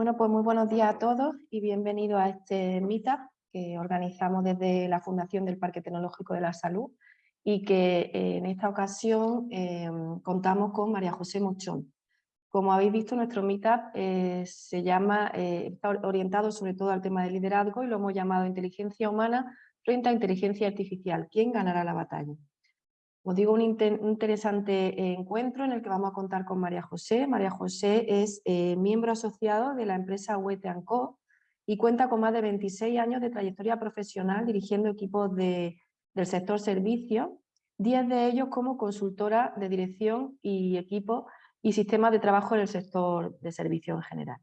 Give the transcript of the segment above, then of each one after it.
Bueno, pues muy buenos días a todos y bienvenidos a este Meetup que organizamos desde la Fundación del Parque Tecnológico de la Salud y que eh, en esta ocasión em, contamos con María José Mochón. Como habéis visto, nuestro Meetup eh, se llama, eh, está orientado sobre todo al tema del liderazgo y lo hemos llamado Inteligencia Humana frente a Inteligencia Artificial. ¿Quién ganará la batalla? Os digo un, interesante encuentro en el que vamos a contar con María José. María José es eh, miembro asociado de la empresa Wete Co y cuenta con más de 26 años de trayectoria profesional dirigiendo equipos del sector servicio, 10 de ellos como consultora de dirección y equipo y sistemas de trabajo en el sector de servicio en general.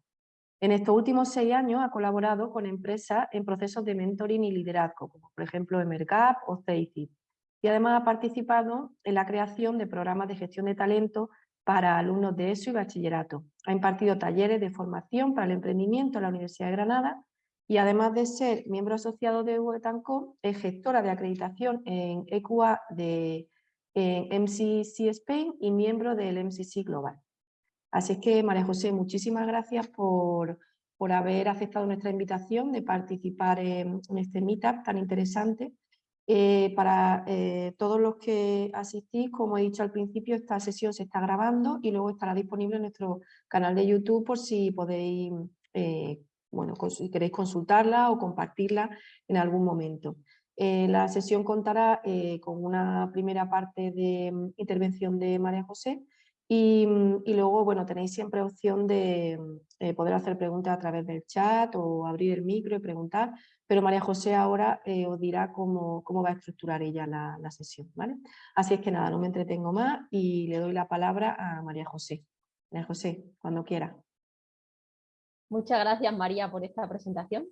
En estos últimos seis años ha colaborado con empresas en procesos de mentoring y liderazgo, como por ejemplo Emergap o CEICIP y además ha participado en la creación de programas de gestión de talento para alumnos de ESO y bachillerato. Ha impartido talleres de formación para el emprendimiento en la Universidad de Granada y además de ser miembro asociado de UETANCO, es gestora de acreditación en EQA de MCC Spain y miembro del MCC Global. Así es que, María José, muchísimas gracias por, por haber aceptado nuestra invitación de participar en, en este meetup tan interesante eh, para eh, todos los que asistís, como he dicho al principio, esta sesión se está grabando y luego estará disponible en nuestro canal de YouTube por si podéis, eh, bueno, si queréis consultarla o compartirla en algún momento. la sesión contará con una primera parte de mm, intervención de María José y, mm, y, luego, bueno, tenéis siempre opción de mm, poder hacer preguntas a través del chat o abrir el micro y preguntar, pero María José ahora eh, os dirá cómo, cómo, va a estructurar ella la, la, sesión. ¿vale? Así es que nada, no me entretengo más y le doy la palabra a María José. María José, cuando quiera. Muchas gracias María por esta presentación.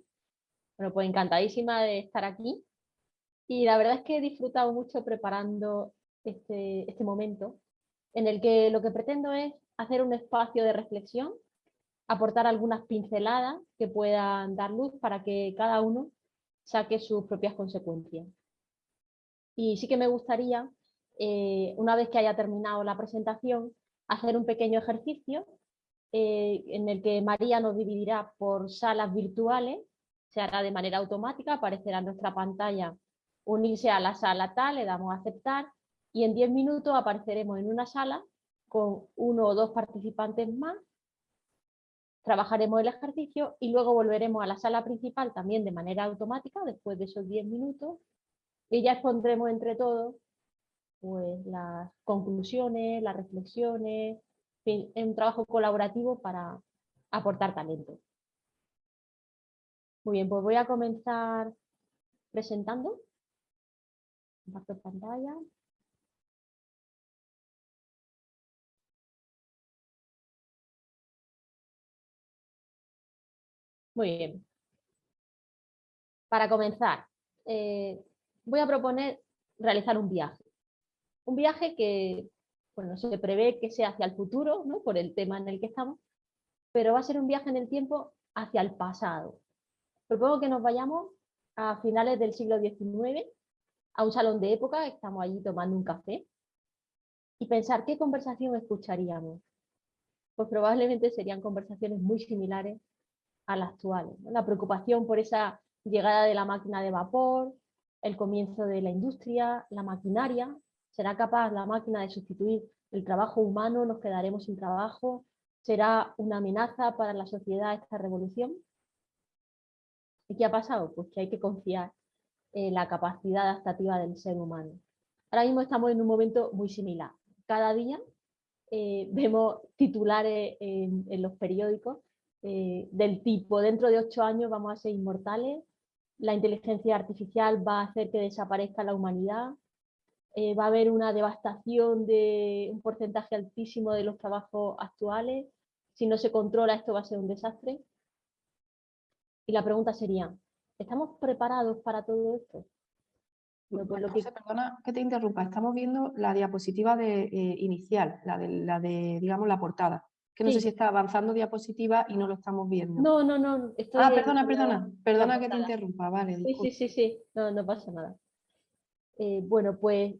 Bueno, pues encantadísima de estar aquí y la verdad es que he disfrutado mucho preparando este, este momento en el que lo que pretendo es hacer un espacio de reflexión aportar algunas pinceladas que puedan dar luz para que cada uno saque sus propias consecuencias. Y sí que me gustaría, eh, una vez que haya terminado la presentación, hacer un pequeño ejercicio eh, en el que María nos dividirá por salas virtuales, se hará de manera automática, aparecerá en nuestra pantalla unirse a la sala tal, le damos a aceptar y en 10 minutos apareceremos en una sala con uno o dos participantes más trabajaremos el ejercicio y luego volveremos a la sala principal también de manera automática después de esos 10 minutos y ya expondremos entre todos pues, las conclusiones, las reflexiones, en un trabajo colaborativo para aportar talento. Muy bien, pues voy a comenzar presentando. Comparto pantalla. Muy bien. Para comenzar, eh, voy a proponer realizar un viaje. Un viaje que bueno, se prevé que sea hacia el futuro, ¿no? por el tema en el que estamos, pero va a ser un viaje en el tiempo hacia el pasado. Propongo que nos vayamos a finales del siglo XIX, a un salón de época, estamos allí tomando un café, y pensar qué conversación escucharíamos. Pues probablemente serían conversaciones muy similares a la actual. La preocupación por esa llegada de la máquina de vapor, el comienzo de la industria, la maquinaria, ¿será capaz la máquina de sustituir el trabajo humano? ¿Nos quedaremos sin trabajo? ¿Será una amenaza para la sociedad esta revolución? ¿Y qué ha pasado? Pues que hay que confiar en la capacidad adaptativa del ser humano. Ahora mismo estamos en un momento muy similar. Cada día eh, vemos titulares en los periódicos eh, del tipo, dentro de ocho años vamos a ser inmortales, la inteligencia artificial va a hacer que desaparezca la humanidad, eh, va a haber una devastación de un porcentaje altísimo de los trabajos actuales, si no se controla esto va a ser un desastre. Y la pregunta sería, ¿estamos preparados para todo esto? Pues perdona que te interrumpa, estamos viendo la diapositiva de, eh, inicial, la de, la de, digamos, la portada que no sé si está avanzando diapositiva y no lo estamos viendo. No, no, no. ah, perdona, perdona, perdona que te interrumpa, vale. Sí, sí, sí, sí, no, no pasa nada. Eh, bueno, pues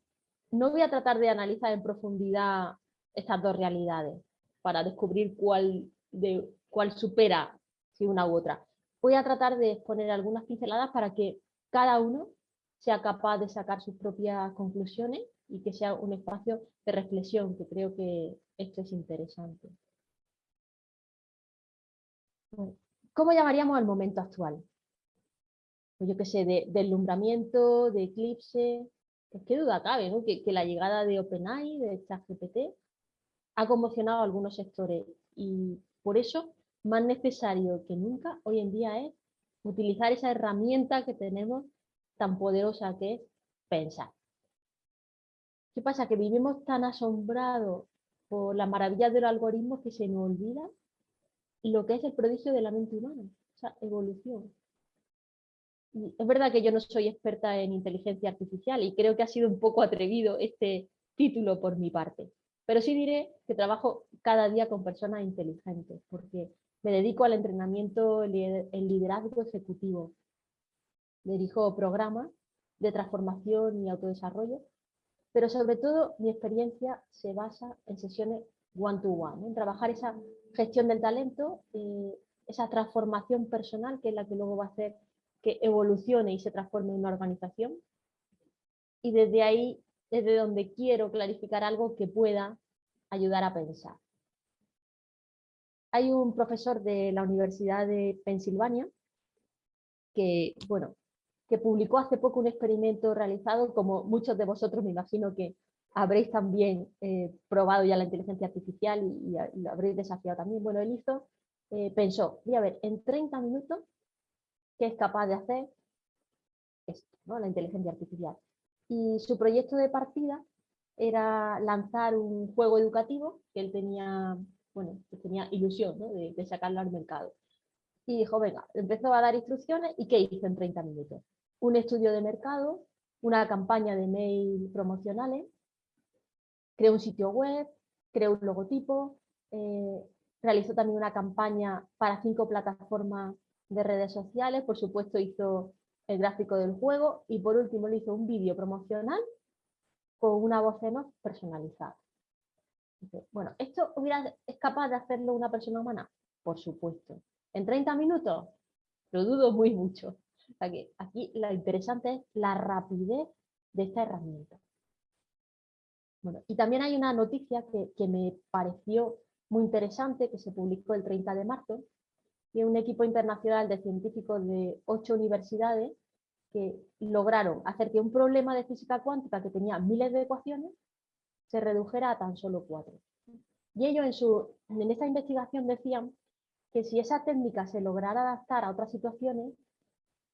no voy a tratar de analizar en profundidad estas dos realidades para descubrir cuál, de, cuál supera si una u otra. Voy a tratar de exponer algunas pinceladas para que cada uno sea capaz de sacar sus propias conclusiones y que sea un espacio de reflexión, que creo que esto es interesante. ¿Cómo llamaríamos al momento actual? Pues yo qué sé, de deslumbramiento, de eclipse, que duda cabe, ¿no? que, que, la llegada de OpenAI, de ChatGPT, ha conmocionado a algunos sectores y por eso más necesario que nunca hoy en día es utilizar esa herramienta que tenemos tan poderosa que es pensar. ¿Qué pasa? Que vivimos tan asombrados por las maravillas de los algoritmos que se nos olvida lo que es el prodigio de la mente humana, esa evolución. es verdad que yo no soy experta en inteligencia artificial y creo que ha sido un poco atrevido este título por mi parte, pero sí diré que trabajo cada día con personas inteligentes porque me dedico al entrenamiento, el liderazgo ejecutivo, dirijo programas de transformación y autodesarrollo, pero sobre todo mi experiencia se basa en sesiones one-to-one, en trabajar esa gestión del talento, eh, esa transformación personal que es la que luego va a hacer que evolucione y se transforme en una organización. Y desde ahí, desde donde quiero clarificar algo que pueda ayudar a pensar. Hay un profesor de la Universidad de Pensilvania que, bueno, que publicó hace poco un experimento realizado, como muchos de vosotros me imagino que habréis también eh, probado ya la inteligencia artificial y, lo habréis desafiado también. Bueno, él hizo, eh, pensó, voy a ver, en 30 minutos, ¿qué es capaz de hacer esto, ¿no? la inteligencia artificial? Y su proyecto de partida era lanzar un juego educativo que él tenía, bueno, que tenía ilusión de, de sacarlo al mercado. Y dijo, venga, empezó a dar instrucciones y ¿qué hizo en 30 minutos? un estudio de mercado, una campaña de mail promocionales, creó un sitio web, creó un logotipo, eh, realizó también una campaña para cinco plataformas de redes sociales, por supuesto hizo el gráfico del juego y por último le hizo un vídeo promocional con una voz en personalizada. Bueno, ¿esto hubiera, es capaz de hacerlo una persona humana? Por supuesto. ¿En 30 minutos? Lo dudo muy mucho aquí lo interesante es la rapidez de esta herramienta. Y también hay una noticia que, me pareció muy interesante que se publicó el 30 de marzo, de un equipo internacional de científicos de ocho universidades que lograron hacer que un problema de física cuántica que tenía miles de ecuaciones se redujera a tan solo cuatro. Y ellos en, su, en esta investigación decían que si esa técnica se lograra adaptar a otras situaciones,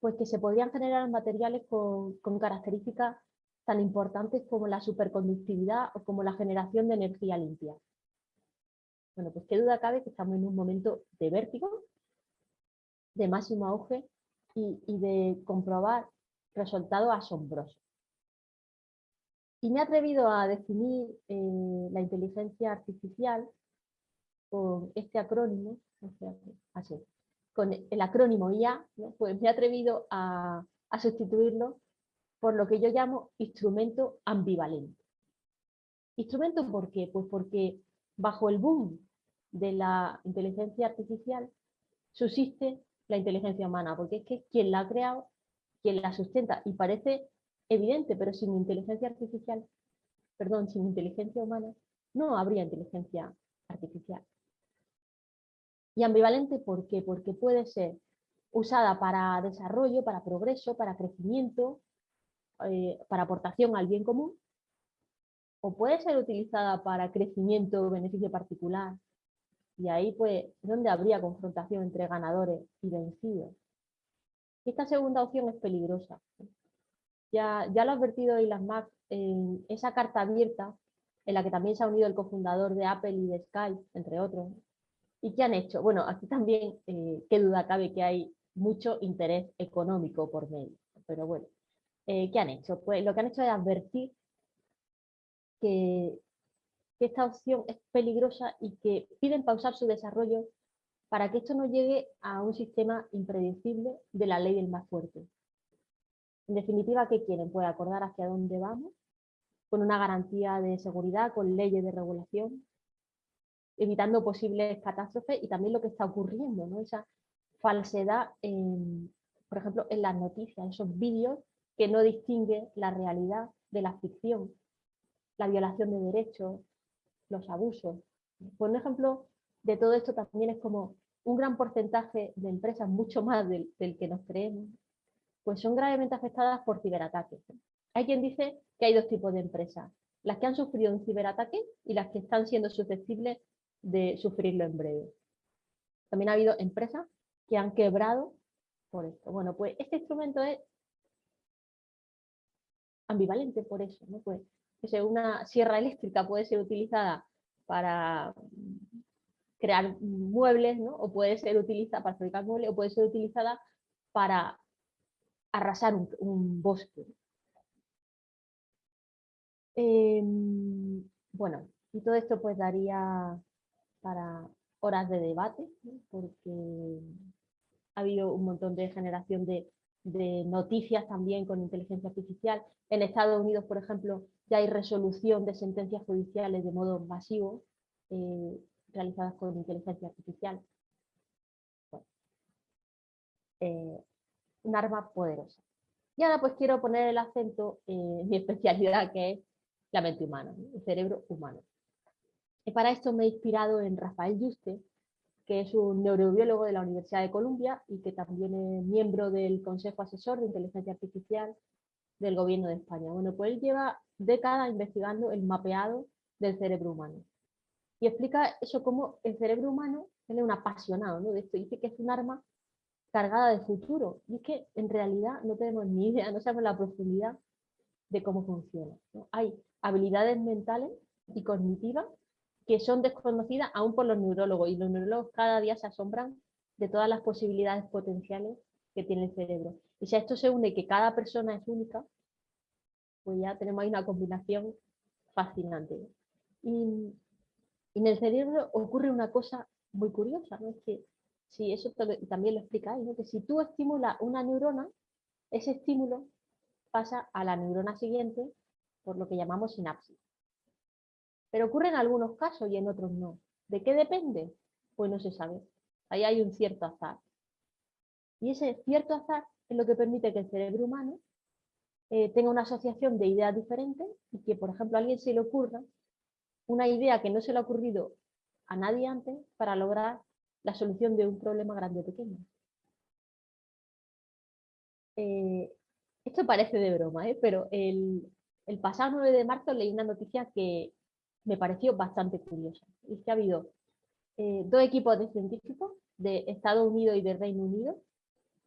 pues que se podrían generar materiales con, características tan importantes como la superconductividad o como la generación de energía limpia. Bueno, pues qué duda cabe que estamos en un momento de vértigo, de máximo auge y, de comprobar resultados asombrosos. Y me he atrevido a definir eh, la inteligencia artificial con este acrónimo, así, con el acrónimo IA, pues me he atrevido a, sustituirlo por lo que yo llamo instrumento ambivalente. ¿Instrumento por qué? Pues porque bajo el boom de la inteligencia artificial subsiste la inteligencia humana, porque es que quien la ha creado, quien la sustenta, y parece evidente, pero sin inteligencia artificial, perdón, sin inteligencia humana, no habría inteligencia artificial. Y ambivalente, ¿por qué? Porque puede ser usada para desarrollo, para progreso, para crecimiento, eh, para aportación al bien común, o puede ser utilizada para crecimiento o beneficio particular. Y ahí, pues, donde habría confrontación entre ganadores y vencidos. Esta segunda opción es peligrosa. Ya, ya lo ha advertido Elon Musk en esa carta abierta en la que también se ha unido el cofundador de Apple y de Skype, entre otros, ¿Y qué han hecho? Bueno, aquí también, eh, qué duda cabe que hay mucho interés económico por medio. Pero bueno, eh, ¿qué han hecho? Pues lo que han hecho es advertir que, que esta opción es peligrosa y que piden pausar su desarrollo para que esto no llegue a un sistema impredecible de la ley del más fuerte. En definitiva, ¿qué quieren? Pues acordar hacia dónde vamos, con una garantía de seguridad, con leyes de regulación, evitando posibles catástrofes y también lo que está ocurriendo, ¿no? esa falsedad, por ejemplo, en las noticias, esos vídeos que no distinguen la realidad de la ficción, la violación de derechos, los abusos. Por un ejemplo de todo esto también es como un gran porcentaje de empresas, mucho más del, que nos creemos, pues son gravemente afectadas por ciberataques. Hay quien dice que hay dos tipos de empresas, las que han sufrido un ciberataque y las que están siendo susceptibles de sufrirlo en breve. También ha habido empresas que han quebrado por esto. Bueno, pues este instrumento es ambivalente por eso. Pues una sierra eléctrica puede ser utilizada para crear muebles, ¿no? o puede ser utilizada para fabricar muebles, o puede ser utilizada para arrasar un, bosque. Em, bueno, y todo esto pues daría para horas de debate, porque ha habido un montón de generación de, de noticias también con inteligencia artificial. En Estados Unidos, por ejemplo, ya hay resolución de sentencias judiciales de modo masivo eh, realizadas con inteligencia artificial. Eh, un arma poderosa. Y ahora pues quiero poner el acento en mi especialidad que es la mente humana, el cerebro humano. Y para esto me he inspirado en Rafael Yuste, que es un neurobiólogo de la Universidad de Columbia y que también es miembro del Consejo Asesor de Inteligencia Artificial del Gobierno de España. Bueno, pues él lleva décadas investigando el mapeado del cerebro humano. Y explica eso como el cerebro humano, él es un apasionado ¿no? de esto, dice que es un arma cargada de futuro. Y es que en realidad no tenemos ni idea, no sabemos la profundidad de cómo funciona. Hay habilidades mentales y cognitivas que son desconocidas aún por los neurólogos y los neurólogos cada día se asombran de todas las posibilidades potenciales que tiene el cerebro. Y si a esto se une que cada persona es única, pues ya tenemos ahí una combinación fascinante. Y, en el cerebro ocurre una cosa muy curiosa, ¿no? Es que si eso también lo explicáis, ¿no? que si tú estimulas una neurona, ese estímulo pasa a la neurona siguiente por lo que llamamos sinapsis. Pero ocurre en algunos casos y en otros no. ¿De qué depende? Pues no se sabe. Ahí hay un cierto azar. Y ese cierto azar es lo que permite que el cerebro humano eh, tenga una asociación de ideas diferentes y que, por ejemplo, a alguien se le ocurra una idea que no se le ha ocurrido a nadie antes para lograr la solución de un problema grande o pequeño. Eh, esto parece de broma, ¿eh? pero el, el pasado 9 de marzo leí una noticia que me pareció bastante curiosa. Y es que ha habido eh, dos equipos de científicos de Estados Unidos y de Reino Unido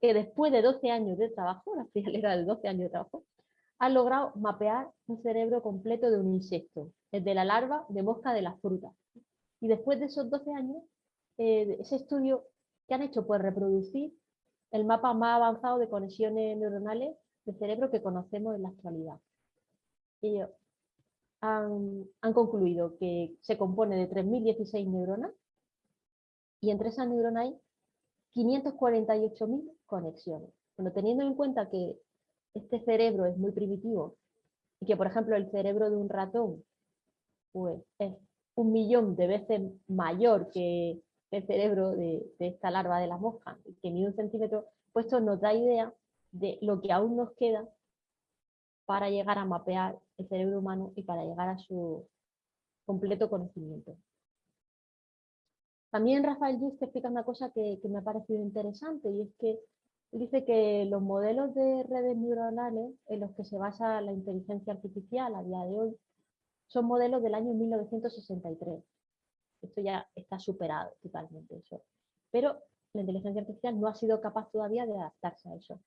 que después de 12 años de trabajo, la frialera de 12 años de trabajo, han logrado mapear un cerebro completo de un insecto, desde la larva de mosca de las frutas. Y después de esos 12 años, eh, ese estudio que han hecho pues reproducir el mapa más avanzado de conexiones neuronales de cerebro que conocemos en la actualidad. Ellos han, concluido que se compone de 3.016 neuronas y entre esas neuronas hay 548.000 conexiones. Bueno, teniendo en cuenta que este cerebro es muy primitivo y que, por ejemplo, el cerebro de un ratón pues, es un millón de veces mayor que el cerebro de, esta larva de la mosca, que ni un centímetro, pues esto nos da idea de lo que aún nos queda para llegar a mapear el cerebro humano y para llegar a su completo conocimiento. También Rafael Just explica una cosa que, me ha parecido interesante y es que dice que los modelos de redes neuronales en los que se basa la inteligencia artificial a día de hoy son modelos del año 1963. Esto ya está superado totalmente eso. Pero la inteligencia artificial no ha sido capaz todavía de adaptarse a eso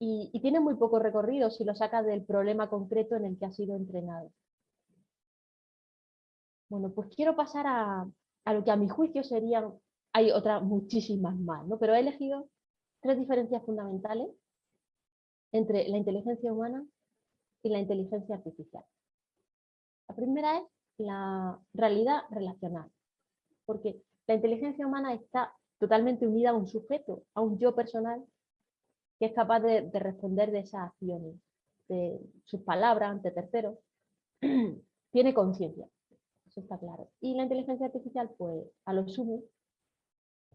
y, tiene muy poco recorrido si lo saca del problema concreto en el que ha sido entrenado. Bueno, pues quiero pasar a, lo que a mi juicio serían, hay otras muchísimas más, ¿no? pero he elegido tres diferencias fundamentales entre la inteligencia humana y la inteligencia artificial. La primera es la realidad relacional, porque la inteligencia humana está totalmente unida a un sujeto, a un yo personal que es capaz de, responder de esas acciones, de sus palabras ante terceros, tiene conciencia, eso está claro. Y la inteligencia artificial, pues a lo sumo,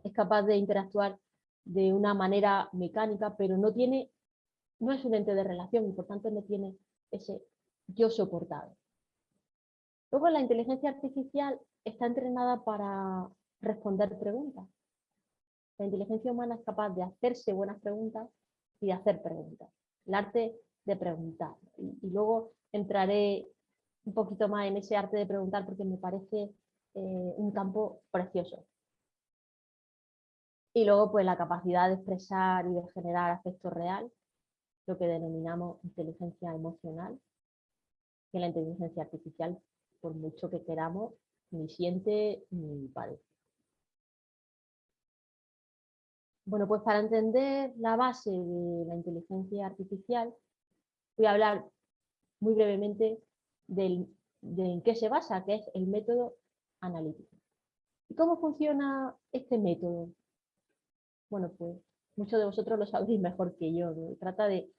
es capaz de interactuar de una manera mecánica, pero no tiene, no es un ente de relación y por tanto no tiene ese yo soportado. Luego la inteligencia artificial está entrenada para responder preguntas. La inteligencia humana es capaz de hacerse buenas preguntas y de hacer preguntas. El arte de preguntar. Y, luego entraré un poquito más en ese arte de preguntar porque me parece eh, un campo precioso. Y luego pues la capacidad de expresar y de generar afecto real, lo que denominamos inteligencia emocional, que la inteligencia artificial, por mucho que queramos, ni siente ni padece. Bueno, pues para entender la base de la inteligencia artificial, voy a hablar muy brevemente de en qué se basa, que es el método analítico. ¿Y cómo funciona este método? Bueno, pues muchos de vosotros lo sabréis mejor que yo. Trata de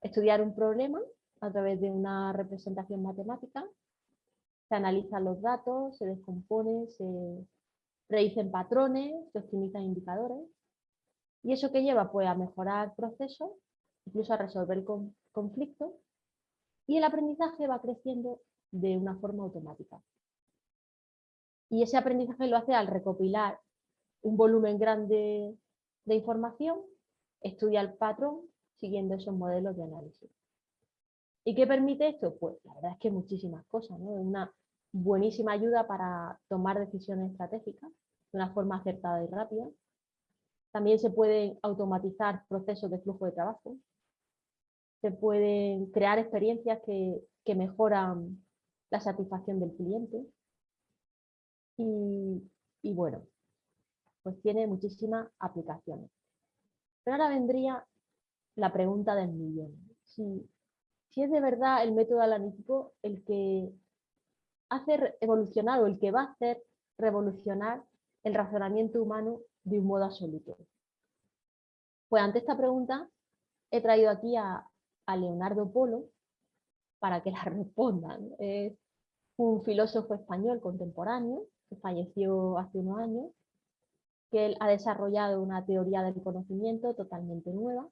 estudiar un problema a través de una representación matemática, se analizan los datos, se descomponen, se predicen patrones, se optimizan indicadores ¿Y eso que lleva? Pues a mejorar procesos, incluso a resolver conflictos, y el aprendizaje va creciendo de una forma automática. Y ese aprendizaje lo hace al recopilar un volumen grande de información, estudia el patrón siguiendo esos modelos de análisis. ¿Y qué permite esto? Pues la verdad es que muchísimas cosas. Es una buenísima ayuda para tomar decisiones estratégicas de una forma acertada y rápida, también se pueden automatizar procesos de flujo de trabajo. Se pueden crear experiencias que, mejoran la satisfacción del cliente. Y, bueno, pues tiene muchísimas aplicaciones. Pero ahora vendría la pregunta del millón. Si, si es de verdad el método analítico el que hace evolucionar o el que va a hacer revolucionar el razonamiento humano de un modo absoluto? Pues ante esta pregunta he traído aquí a, Leonardo Polo para que la respondan. Es un filósofo español contemporáneo que falleció hace unos años, que él ha desarrollado una teoría del conocimiento totalmente nueva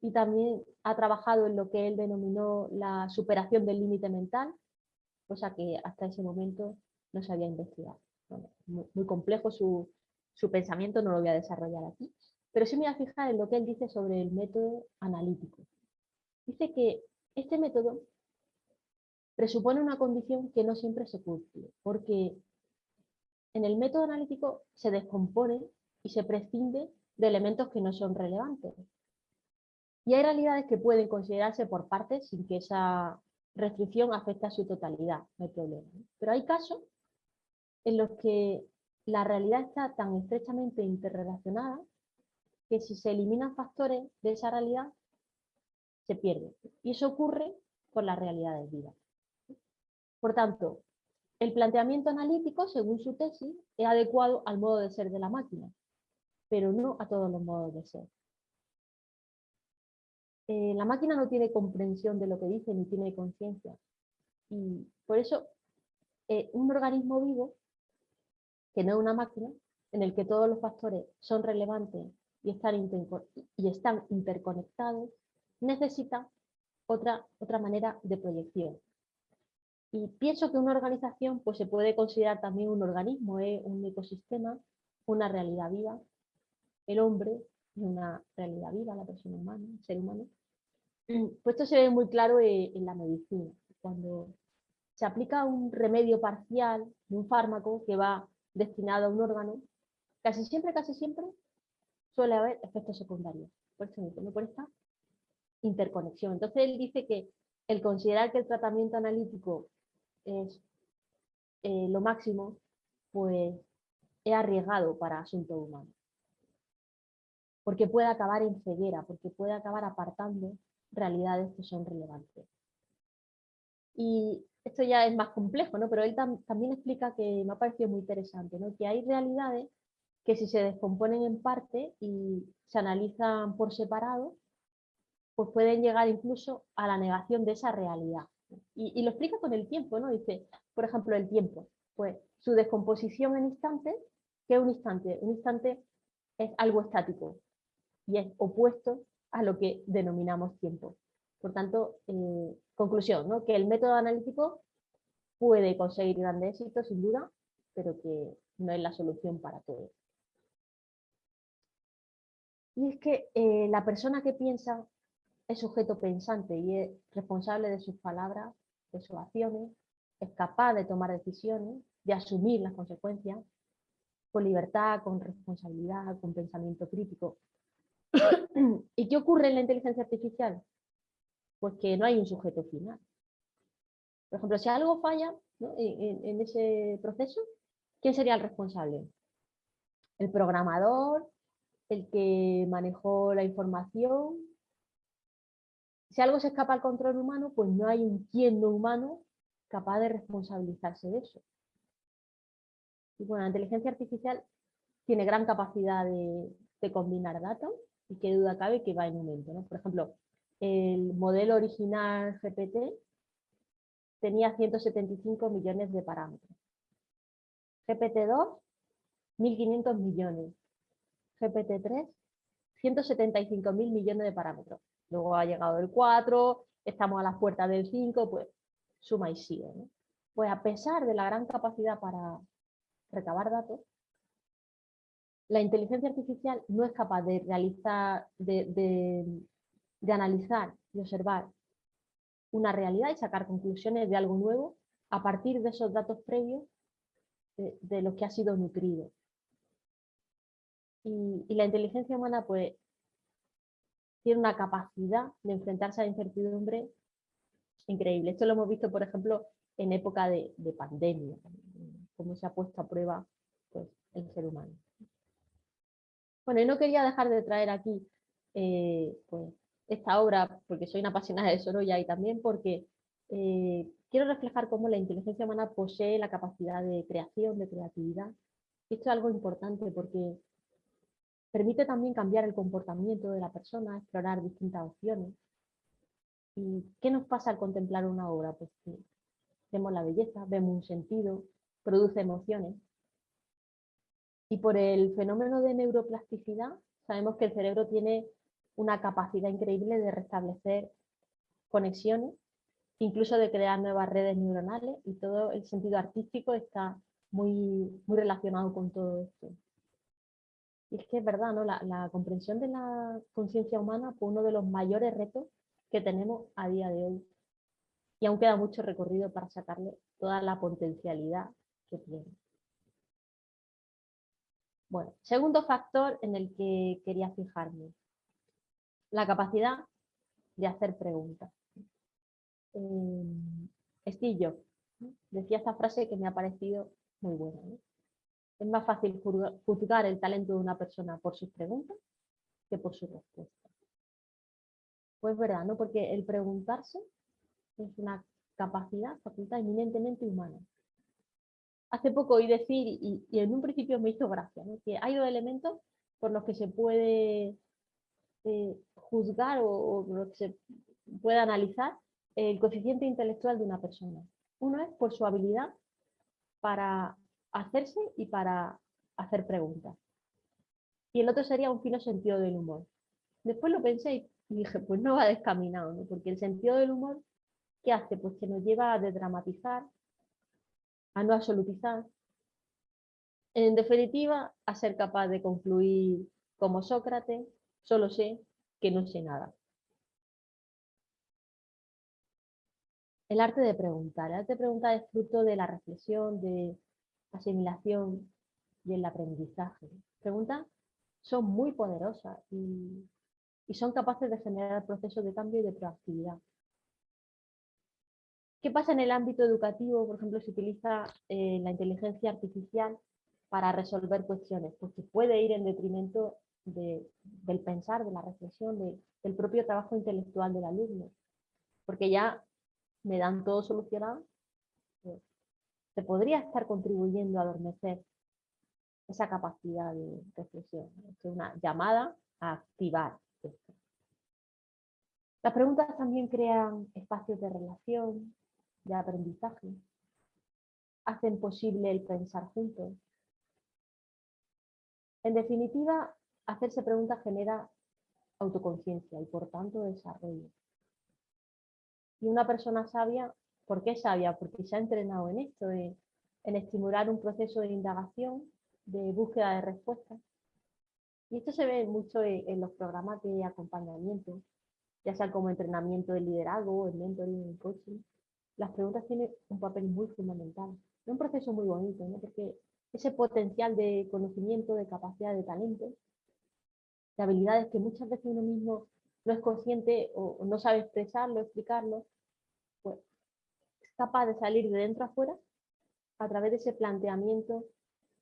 y también ha trabajado en lo que él denominó la superación del límite mental, cosa que hasta ese momento no se había investigado. muy complejo su, su pensamiento no lo voy a desarrollar aquí, pero sí me voy a fijar en lo que él dice sobre el método analítico. Dice que este método presupone una condición que no siempre se cumple, porque en el método analítico se descompone y se prescinde de elementos que no son relevantes. Y hay realidades que pueden considerarse por partes sin que esa restricción afecte a su totalidad, no hay problema. Pero hay casos en los que la realidad está tan estrechamente interrelacionada que si se eliminan factores de esa realidad, se pierde. Y eso ocurre con la realidad de vida. Por tanto, el planteamiento analítico, según su tesis, es adecuado al modo de ser de la máquina, pero no a todos los modos de ser. Eh, la máquina no tiene comprensión de lo que dice ni tiene conciencia. Y por eso, eh, un organismo vivo que no es una máquina, en el que todos los factores son relevantes y están, y están interconectados, necesita otra, otra manera de proyección. Y pienso que una organización pues, se puede considerar también un organismo, ¿eh? un ecosistema, una realidad viva. El hombre es una realidad viva, la persona humana, el ser humano. Pues esto se ve muy claro eh, en la medicina. Cuando se aplica un remedio parcial de un fármaco que va destinado a un órgano, casi siempre, casi siempre suele haber efectos secundarios. Por eso por esta interconexión. Entonces él dice que el considerar que el tratamiento analítico es eh, lo máximo, pues es arriesgado para asuntos humanos. Porque puede acabar en ceguera, porque puede acabar apartando realidades que son relevantes. Y esto ya es más complejo, ¿no? pero él también explica que me ha parecido muy interesante, ¿no? que hay realidades que si se descomponen en parte y se analizan por separado, pues pueden llegar incluso a la negación de esa realidad. Y, lo explica con el tiempo, ¿no? Dice, por ejemplo, el tiempo, pues su descomposición en instantes, ¿qué es un instante? Un instante es algo estático, y es opuesto a lo que denominamos tiempo. Por tanto, eh, conclusión, ¿no? que el método analítico puede conseguir grandes éxitos, sin duda, pero que no es la solución para todo. Y es que eh, la persona que piensa es sujeto pensante y es responsable de sus palabras, de sus acciones, es capaz de tomar decisiones, de asumir las consecuencias, con libertad, con responsabilidad, con pensamiento crítico. ¿Y qué ocurre en la inteligencia artificial? Pues que no hay un sujeto final. Por ejemplo, si algo falla en, ese proceso, ¿quién sería el responsable? ¿El programador? ¿El que manejó la información? Si algo se escapa al control humano, pues no hay un quién no humano capaz de responsabilizarse de eso. Y bueno, la inteligencia artificial tiene gran capacidad de, combinar datos y qué duda cabe que va en aumento. ¿no? Por ejemplo, el modelo original GPT tenía 175 millones de parámetros. GPT-2, 1.500 millones. GPT-3, 175.000 millones de parámetros. Luego ha llegado el 4, estamos a las puertas del 5, pues suma y sigue. Pues a pesar de la gran capacidad para recabar datos, la inteligencia artificial no es capaz de realizar, de analizar y observar una realidad y sacar conclusiones de algo nuevo a partir de esos datos previos de, los que ha sido nutrido. Y, la inteligencia humana pues tiene una capacidad de enfrentarse a la incertidumbre increíble. Esto lo hemos visto, por ejemplo, en época de, pandemia, cómo se ha puesto a prueba pues, el ser humano. Bueno, y no quería dejar de traer aquí eh, pues, esta obra porque soy una apasionada de Sorolla y también porque eh, quiero reflejar cómo la inteligencia humana posee la capacidad de creación, de creatividad. Esto es algo importante porque permite también cambiar el comportamiento de la persona, explorar distintas opciones. ¿Y qué nos pasa al contemplar una obra? Pues que vemos la belleza, vemos un sentido, produce emociones. Y por el fenómeno de neuroplasticidad, sabemos que el cerebro tiene una capacidad increíble de restablecer conexiones, incluso de crear nuevas redes neuronales y todo el sentido artístico está muy, muy relacionado con todo esto. Y es que es verdad, ¿no? la, comprensión de la conciencia humana fue uno de los mayores retos que tenemos a día de hoy. Y aún queda mucho recorrido para sacarle toda la potencialidad que tiene. Bueno, segundo factor en el que quería fijarme, la capacidad de hacer preguntas. Eh, decía esta frase que me ha parecido muy buena. Es más fácil juzgar el talento de una persona por sus preguntas que por sus respuestas. Pues verdad, ¿no? Porque el preguntarse es una capacidad, facultad eminentemente humana. Hace poco oí decir, y, en un principio me hizo gracia, que hay dos elementos por los que se puede eh, juzgar o, que se puede analizar el coeficiente intelectual de una persona. Uno es por su habilidad para hacerse y para hacer preguntas. Y el otro sería un fino sentido del humor. Después lo pensé y dije, pues no va descaminado, ¿no? porque el sentido del humor, ¿qué hace? Pues que nos lleva a desdramatizar, a no absolutizar, en definitiva, a ser capaz de concluir como Sócrates, solo sé que no sé nada. El arte de preguntar. El arte de preguntar es fruto de la reflexión, de asimilación y el aprendizaje. Preguntas son muy poderosas y, son capaces de generar procesos de cambio y de proactividad. ¿Qué pasa en el ámbito educativo? Por ejemplo, se utiliza eh, la inteligencia artificial para resolver cuestiones, pues puede ir en detrimento del pensar, de la reflexión, del propio trabajo intelectual del alumno. Porque ya me dan todo solucionado, pues, se podría estar contribuyendo a adormecer esa capacidad de reflexión. Es una llamada a activar esto. Las preguntas también crean espacios de relación, de aprendizaje, hacen posible el pensar juntos. En definitiva, hacerse preguntas genera autoconciencia y por tanto desarrollo. Y una persona sabia, ¿por qué sabia? Porque se ha entrenado en esto, en, estimular un proceso de indagación, de búsqueda de respuestas. Y esto se ve mucho en, los programas de acompañamiento, ya sea como entrenamiento de liderazgo, el mentoring, el coaching. Las preguntas tienen un papel muy fundamental. Es un proceso muy bonito, ¿no? porque ese potencial de conocimiento, de capacidad, de talento, de habilidades que muchas veces uno mismo no es consciente o, no sabe expresarlo, explicarlo, pues es capaz de salir de dentro afuera a través de ese planteamiento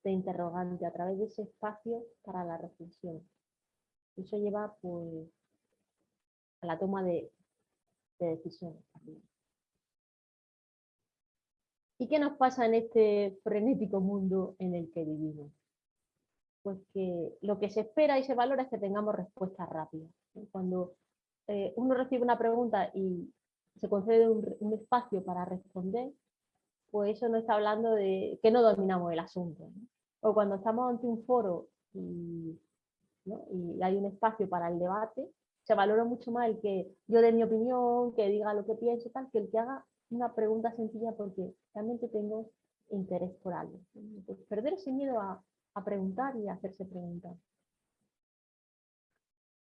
de interrogante, a través de ese espacio para la reflexión. Eso lleva pues, a la toma de, de decisiones. ¿Y qué nos pasa en este frenético mundo en el que vivimos? Pues que lo que se espera y se valora es que tengamos respuestas rápidas. Cuando eh, uno recibe una pregunta y se concede un, espacio para responder, pues eso no está hablando de que no dominamos el asunto. O cuando estamos ante un foro y, y hay un espacio para el debate, se valora mucho más el que yo dé mi opinión, que diga lo que pienso, tal, que el que haga una pregunta sencilla porque realmente tengo interés por algo. Pues perder ese miedo a, preguntar y a hacerse preguntas.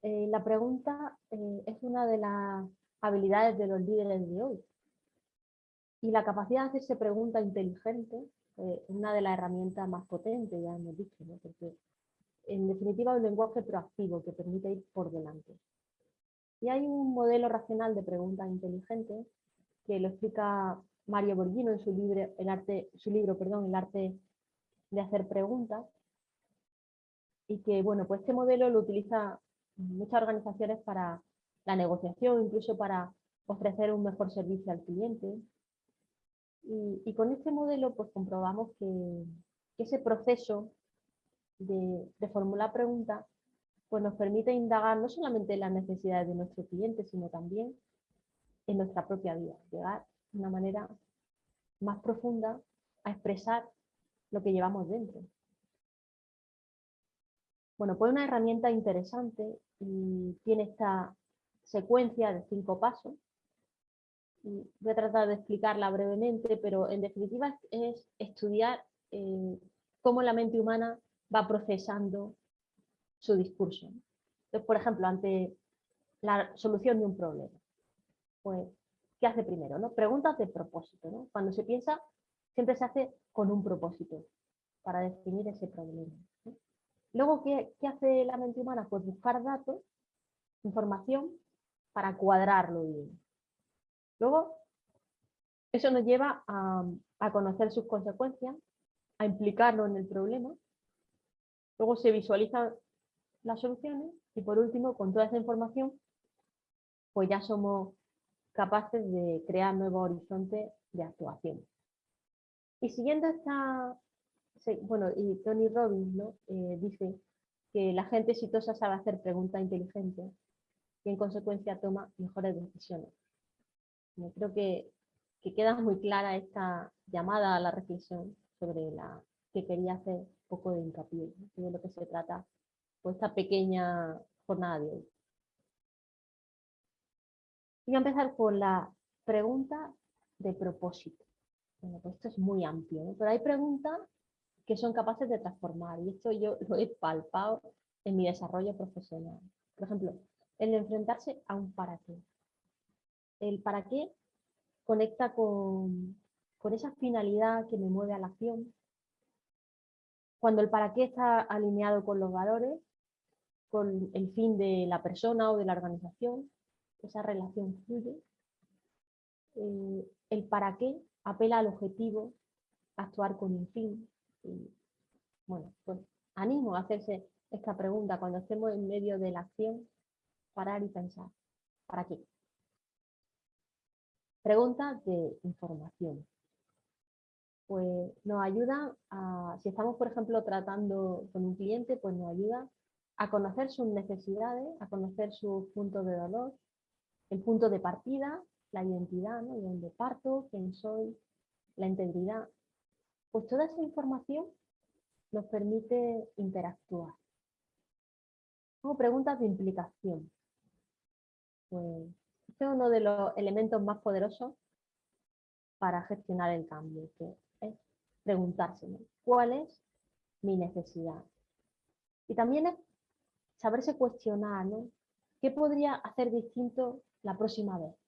Eh, la pregunta eh, es una de las habilidades de los líderes de hoy. Y la capacidad de hacerse pregunta inteligente eh, es una de las herramientas más potentes, ya hemos dicho, porque en definitiva es un lenguaje proactivo que permite ir por delante. Y hay un modelo racional de preguntas inteligentes que lo explica Mario Borghino en su libro, el arte, su libro perdón, El arte de hacer preguntas, y que bueno, pues este modelo lo utiliza muchas organizaciones para la negociación, incluso para ofrecer un mejor servicio al cliente. Y, con este modelo pues comprobamos que, ese proceso de, de, formular preguntas pues nos permite indagar no solamente en las necesidades de nuestro cliente, sino también en nuestra propia vida, llegar de una manera más profunda a expresar lo que llevamos dentro. Bueno, pues una herramienta interesante y tiene esta secuencia de cinco pasos. Voy a tratar de explicarla brevemente, pero en definitiva es estudiar eh, cómo la mente humana va procesando su discurso. Entonces, por ejemplo, ante la solución de un problema pues, ¿qué hace primero? ¿no? Preguntas de propósito. Cuando se piensa, siempre se hace con un propósito para definir ese problema. Luego, ¿qué, hace la mente humana? Pues buscar datos, información, para cuadrarlo bien. Luego, eso nos lleva a, a conocer sus consecuencias, a implicarlo en el problema. Luego se visualizan las soluciones y por último, con toda esa información, pues ya somos capaces de crear nuevos horizontes de actuación. Y siguiendo esta, bueno, y Tony Robbins ¿no? Eh, dice que la gente exitosa sabe hacer preguntas inteligentes y en consecuencia toma mejores decisiones. Yo creo que, que queda muy clara esta llamada a la reflexión sobre la que quería hacer un poco de hincapié, de lo que se trata por esta pequeña jornada de hoy. Voy a empezar con la pregunta de propósito. Esto es muy amplio, pero hay preguntas que son capaces de transformar y esto yo lo he palpado en mi desarrollo profesional. Por ejemplo, el enfrentarse a un para qué. El para qué conecta con, con esa finalidad que me mueve a la acción. Cuando el para qué está alineado con los valores, con el fin de la persona o de la organización, esa relación fluye. Eh, el para qué apela al objetivo, actuar con un fin. Y, bueno, pues animo a hacerse esta pregunta cuando estemos en medio de la acción, parar y pensar, ¿para qué? Preguntas de información. Pues nos ayuda a, si estamos por ejemplo tratando con un cliente, pues nos ayuda a conocer sus necesidades, a conocer sus puntos de dolor, el punto de partida, la identidad, ¿no? de dónde parto, quién soy, la integridad. Pues toda esa información nos permite interactuar. Como preguntas de implicación. pues este es uno de los elementos más poderosos para gestionar el cambio, que es preguntarse cuál es mi necesidad. Y también es saberse cuestionar, ¿no? ¿Qué podría hacer distinto la próxima vez?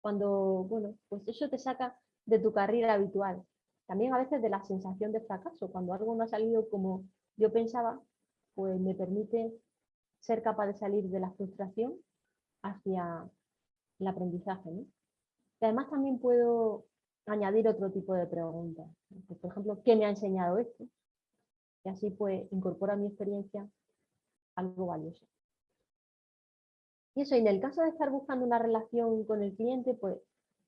Cuando, bueno, pues eso te saca de tu carrera habitual. También a veces de la sensación de fracaso. Cuando algo no ha salido como yo pensaba, pues me permite ser capaz de salir de la frustración hacia el aprendizaje. Y además también puedo añadir otro tipo de preguntas. Pues, por ejemplo, ¿qué me ha enseñado esto? Y así pues incorpora mi experiencia algo valioso. Y eso, y en el caso de estar buscando una relación con el cliente, pues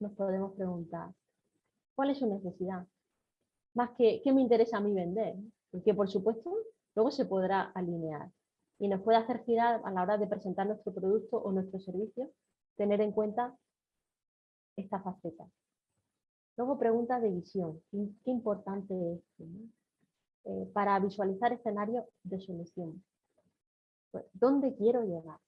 nos podemos preguntar, ¿cuál es su necesidad? Más que, ¿qué me interesa a mí vender? Porque por supuesto, luego se podrá alinear y nos puede hacer girar a la hora de presentar nuestro producto o nuestro servicio, tener en cuenta esta faceta. Luego preguntas de visión. Qué importante es eh, para visualizar escenarios de solución. Pues, ¿Dónde quiero llegar?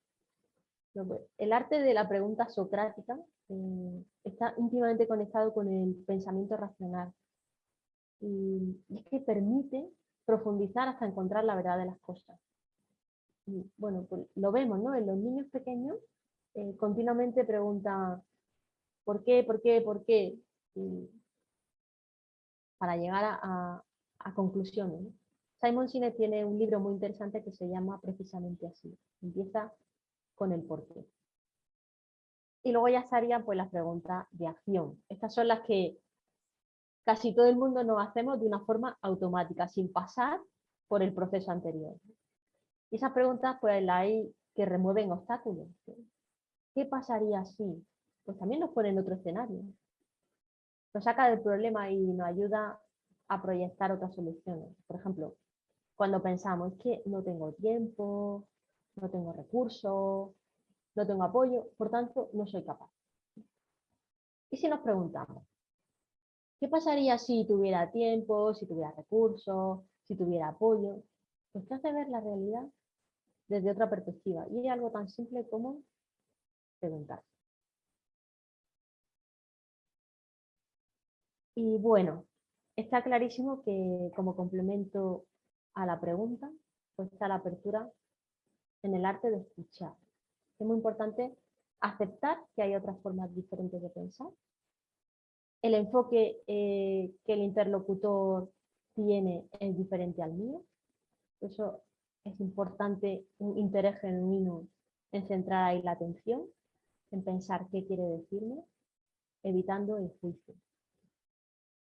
Pues, el arte de la pregunta socrática eh, está íntimamente conectado con el pensamiento racional. Y es que permite profundizar hasta encontrar la verdad de las cosas. Y, bueno, pues lo vemos, ¿no? En los niños pequeños eh, continuamente preguntan ¿por qué, por qué, por qué? para llegar a, conclusiones. Simon Sinek tiene un libro muy interesante que se llama precisamente así. Empieza con el por qué. Y luego ya estarían pues, las preguntas de acción. Estas son las que casi todo el mundo nos hacemos de una forma automática, sin pasar por el proceso anterior. Y esas preguntas pues las hay que remueven obstáculos. ¿Qué pasaría si? Pues también nos pone en otro escenario. Nos saca del problema y nos ayuda a proyectar otras soluciones. Por ejemplo, cuando pensamos, que no tengo tiempo, no tengo recursos, no tengo apoyo, por tanto, no soy capaz. Y si nos preguntamos, ¿qué pasaría si tuviera tiempo, si tuviera recursos, si tuviera apoyo? Pues te hace ver la realidad desde otra perspectiva. Y es algo tan simple como preguntar. Y bueno, está clarísimo que como complemento a la pregunta, pues está la apertura en el arte de escuchar. Es muy importante aceptar que hay otras formas diferentes de pensar. El enfoque eh, que el interlocutor tiene es diferente al mío. Eso es importante un interés genuino en centrar ahí la atención, en pensar qué quiere decirme, evitando el juicio.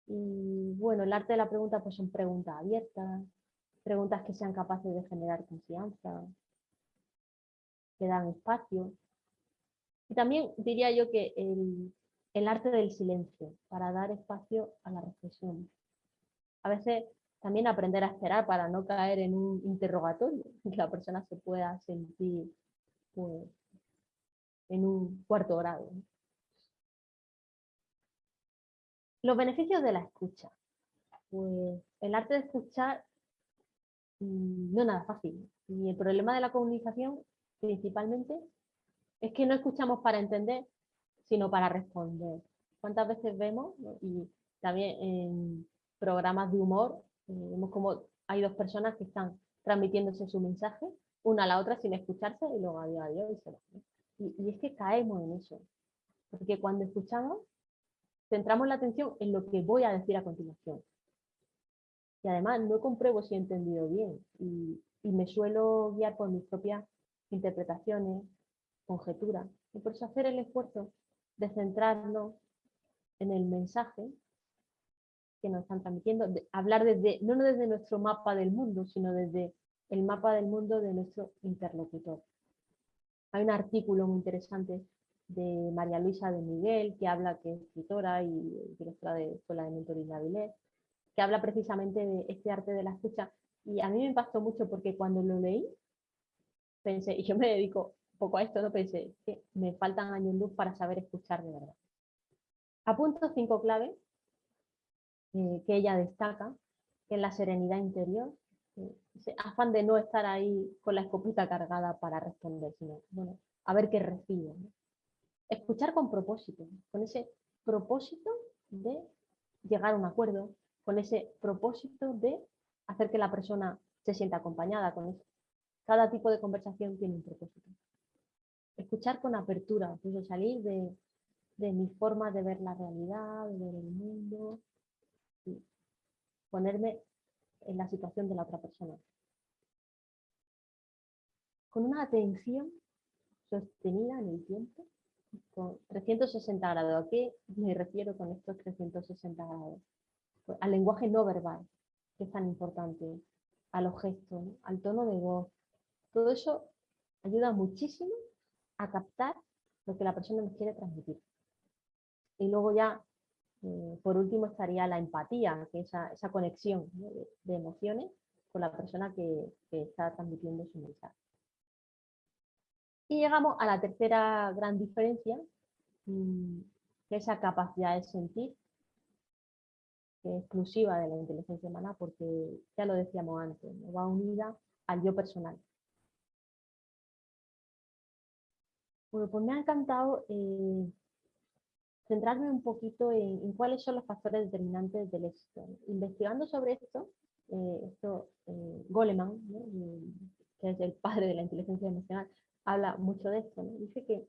Y bueno, el arte de la pregunta pues son preguntas abiertas, preguntas que sean capaces de generar confianza, que dan espacio. Y también diría yo que el, el arte del silencio, para dar espacio a la reflexión. A veces también aprender a esperar para no caer en un interrogatorio que la persona se pueda sentir pues, en un cuarto grado. Los beneficios de la escucha. Pues el arte de escuchar mm, no es nada fácil. Y el problema de la comunicación principalmente es que no escuchamos para entender, sino para responder. ¿Cuántas veces vemos, y también en programas de humor, eh, vemos como hay dos personas que están transmitiéndose su mensaje, una a la otra sin escucharse y luego adiós, adiós y se va. Y, es que caemos en eso, porque cuando escuchamos, centramos la atención en lo que voy a decir a continuación. Y además no compruebo si he entendido bien y, y me suelo guiar por mis propias interpretaciones, conjeturas. Y por eso hacer el esfuerzo de centrarnos en el mensaje que nos están transmitiendo, hablar desde, no desde nuestro mapa del mundo, sino desde el mapa del mundo de nuestro interlocutor. Hay un artículo muy interesante de María Luisa de Miguel, que habla, que es escritora y directora de Escuela de Mentoring Avilés, que habla precisamente de este arte de la escucha. Y a mí me impactó mucho porque cuando lo leí, pensé, y yo me dedico un poco a esto, no pensé que me faltan años luz para saber escuchar de verdad. Apunto cinco claves eh, que ella destaca, que es la serenidad interior, ese afán de no estar ahí con la escopeta cargada para responder, sino, bueno, a ver qué recibo. escuchar con propósito, con ese propósito de llegar a un acuerdo, con ese propósito de hacer que la persona se sienta acompañada con eso. Cada tipo de conversación tiene un propósito. Escuchar con apertura, incluso salir de, de mi forma de ver la realidad, de ver el mundo, y ponerme en la situación de la otra persona. Con una atención sostenida en el tiempo, con 360 grados. ¿A qué me refiero con estos 360 grados? Al lenguaje no verbal, que es tan importante, a los gestos, al tono de voz. Todo eso ayuda muchísimo a captar lo que la persona nos quiere transmitir. Y luego ya, eh, por último, estaría la empatía, que es esa, conexión de, emociones con la persona que, está transmitiendo su mensaje. Y llegamos a la tercera gran diferencia, mm, que es esa capacidad de sentir, que es exclusiva de la inteligencia humana, porque ya lo decíamos antes, va unida al yo personal. Bueno, pues me ha encantado eh, centrarme un poquito en, cuáles son los factores determinantes del éxito. Investigando sobre esto, eh, esto eh, Goleman, que es el padre de la inteligencia emocional, habla mucho de esto. Dice que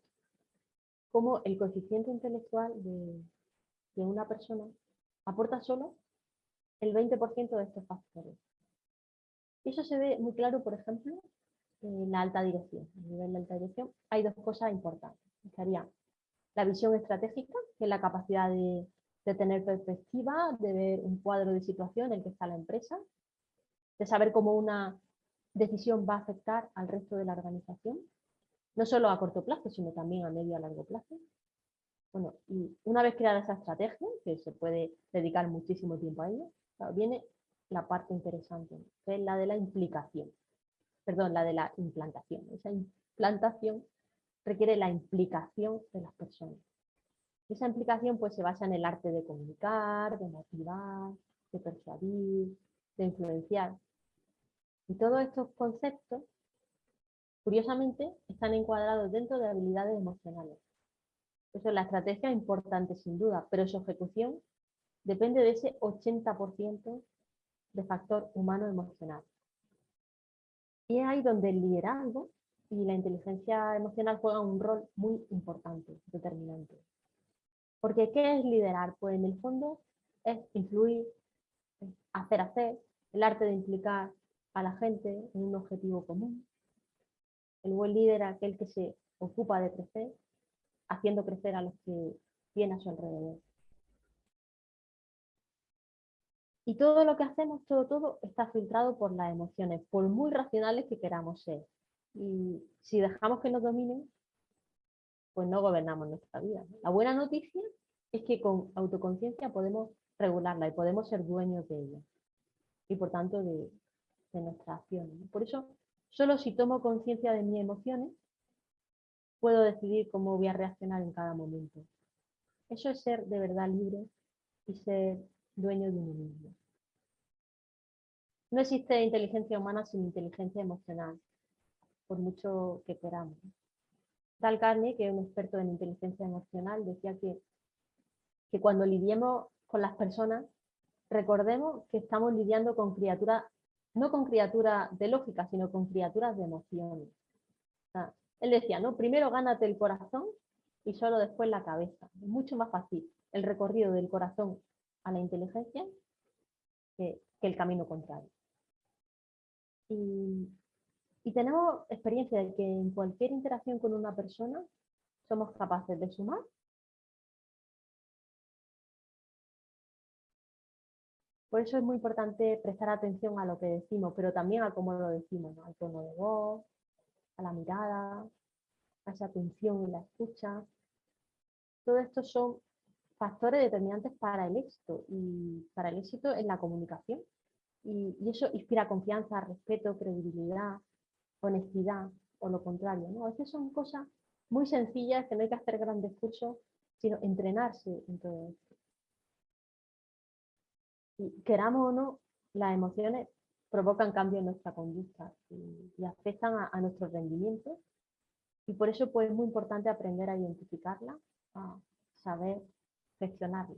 como el coeficiente intelectual de, una persona aporta solo el 20% de estos factores. Eso se ve muy claro, por ejemplo, la alta dirección. A nivel de alta dirección hay dos cosas importantes. Estaría la visión estratégica, que es la capacidad de, de tener perspectiva, de ver un cuadro de situación en el que está la empresa, de saber cómo una decisión va a afectar al resto de la organización no solo a corto plazo, sino también a medio y a largo plazo. Bueno, y una vez creada esa estrategia, que se puede dedicar muchísimo tiempo a ello, viene la parte interesante, que es la de la implicación. Perdón, la de la implantación. Esa implantación requiere la implicación de las personas. Esa implicación pues, se basa en el arte de comunicar, de motivar, de persuadir, de influenciar. Y todos estos conceptos Curiosamente, están encuadrados dentro de habilidades emocionales. Eso la estrategia es importante sin duda, pero su ejecución depende de ese 80% de factor humano emocional. Y es ahí donde el liderazgo y la inteligencia emocional juegan un rol muy importante, determinante. Porque ¿qué es liderar? Pues en el fondo es influir, hacer hacer, el arte de implicar a la gente en un objetivo común, el buen líder aquel que se ocupa de crecer, haciendo crecer a los que tiene a su alrededor. Y todo lo que hacemos, todo, todo, está filtrado por las emociones, por muy racionales que queramos ser. Y si dejamos que nos dominen, pues no gobernamos nuestra vida. La buena noticia es que con autoconciencia podemos regularla y podemos ser dueños de ella. Y por tanto de, de nuestra acción. Por eso Solo si tomo conciencia de mis emociones, puedo decidir cómo voy a reaccionar en cada momento. Eso es ser de verdad libre y ser dueño de uno mismo. No existe inteligencia humana sin inteligencia emocional, por mucho que queramos. Tal Carney, que es un experto en inteligencia emocional, decía que, que cuando lidiemos con las personas, recordemos que estamos lidiando con criaturas no con criaturas de lógica, sino con criaturas de emociones. él decía, ¿no? Primero gánate el corazón y solo después la cabeza. Es mucho más fácil el recorrido del corazón a la inteligencia que, el camino contrario. Y, tenemos experiencia de que en cualquier interacción con una persona somos capaces de sumar Por eso es muy importante prestar atención a lo que decimos, pero también a cómo lo decimos, al tono de voz, a la mirada, a esa atención y la escucha. Todo esto son factores determinantes para el éxito y para el éxito en la comunicación. Y, eso inspira confianza, respeto, credibilidad, honestidad o lo contrario. ¿no? A veces son cosas muy sencillas que no hay que hacer grandes cursos, sino entrenarse en todo esto queramos o no, las emociones provocan cambios en nuestra conducta y, afectan a, nuestro rendimiento Y por eso pues, es muy importante aprender a identificarla, a saber gestionarla.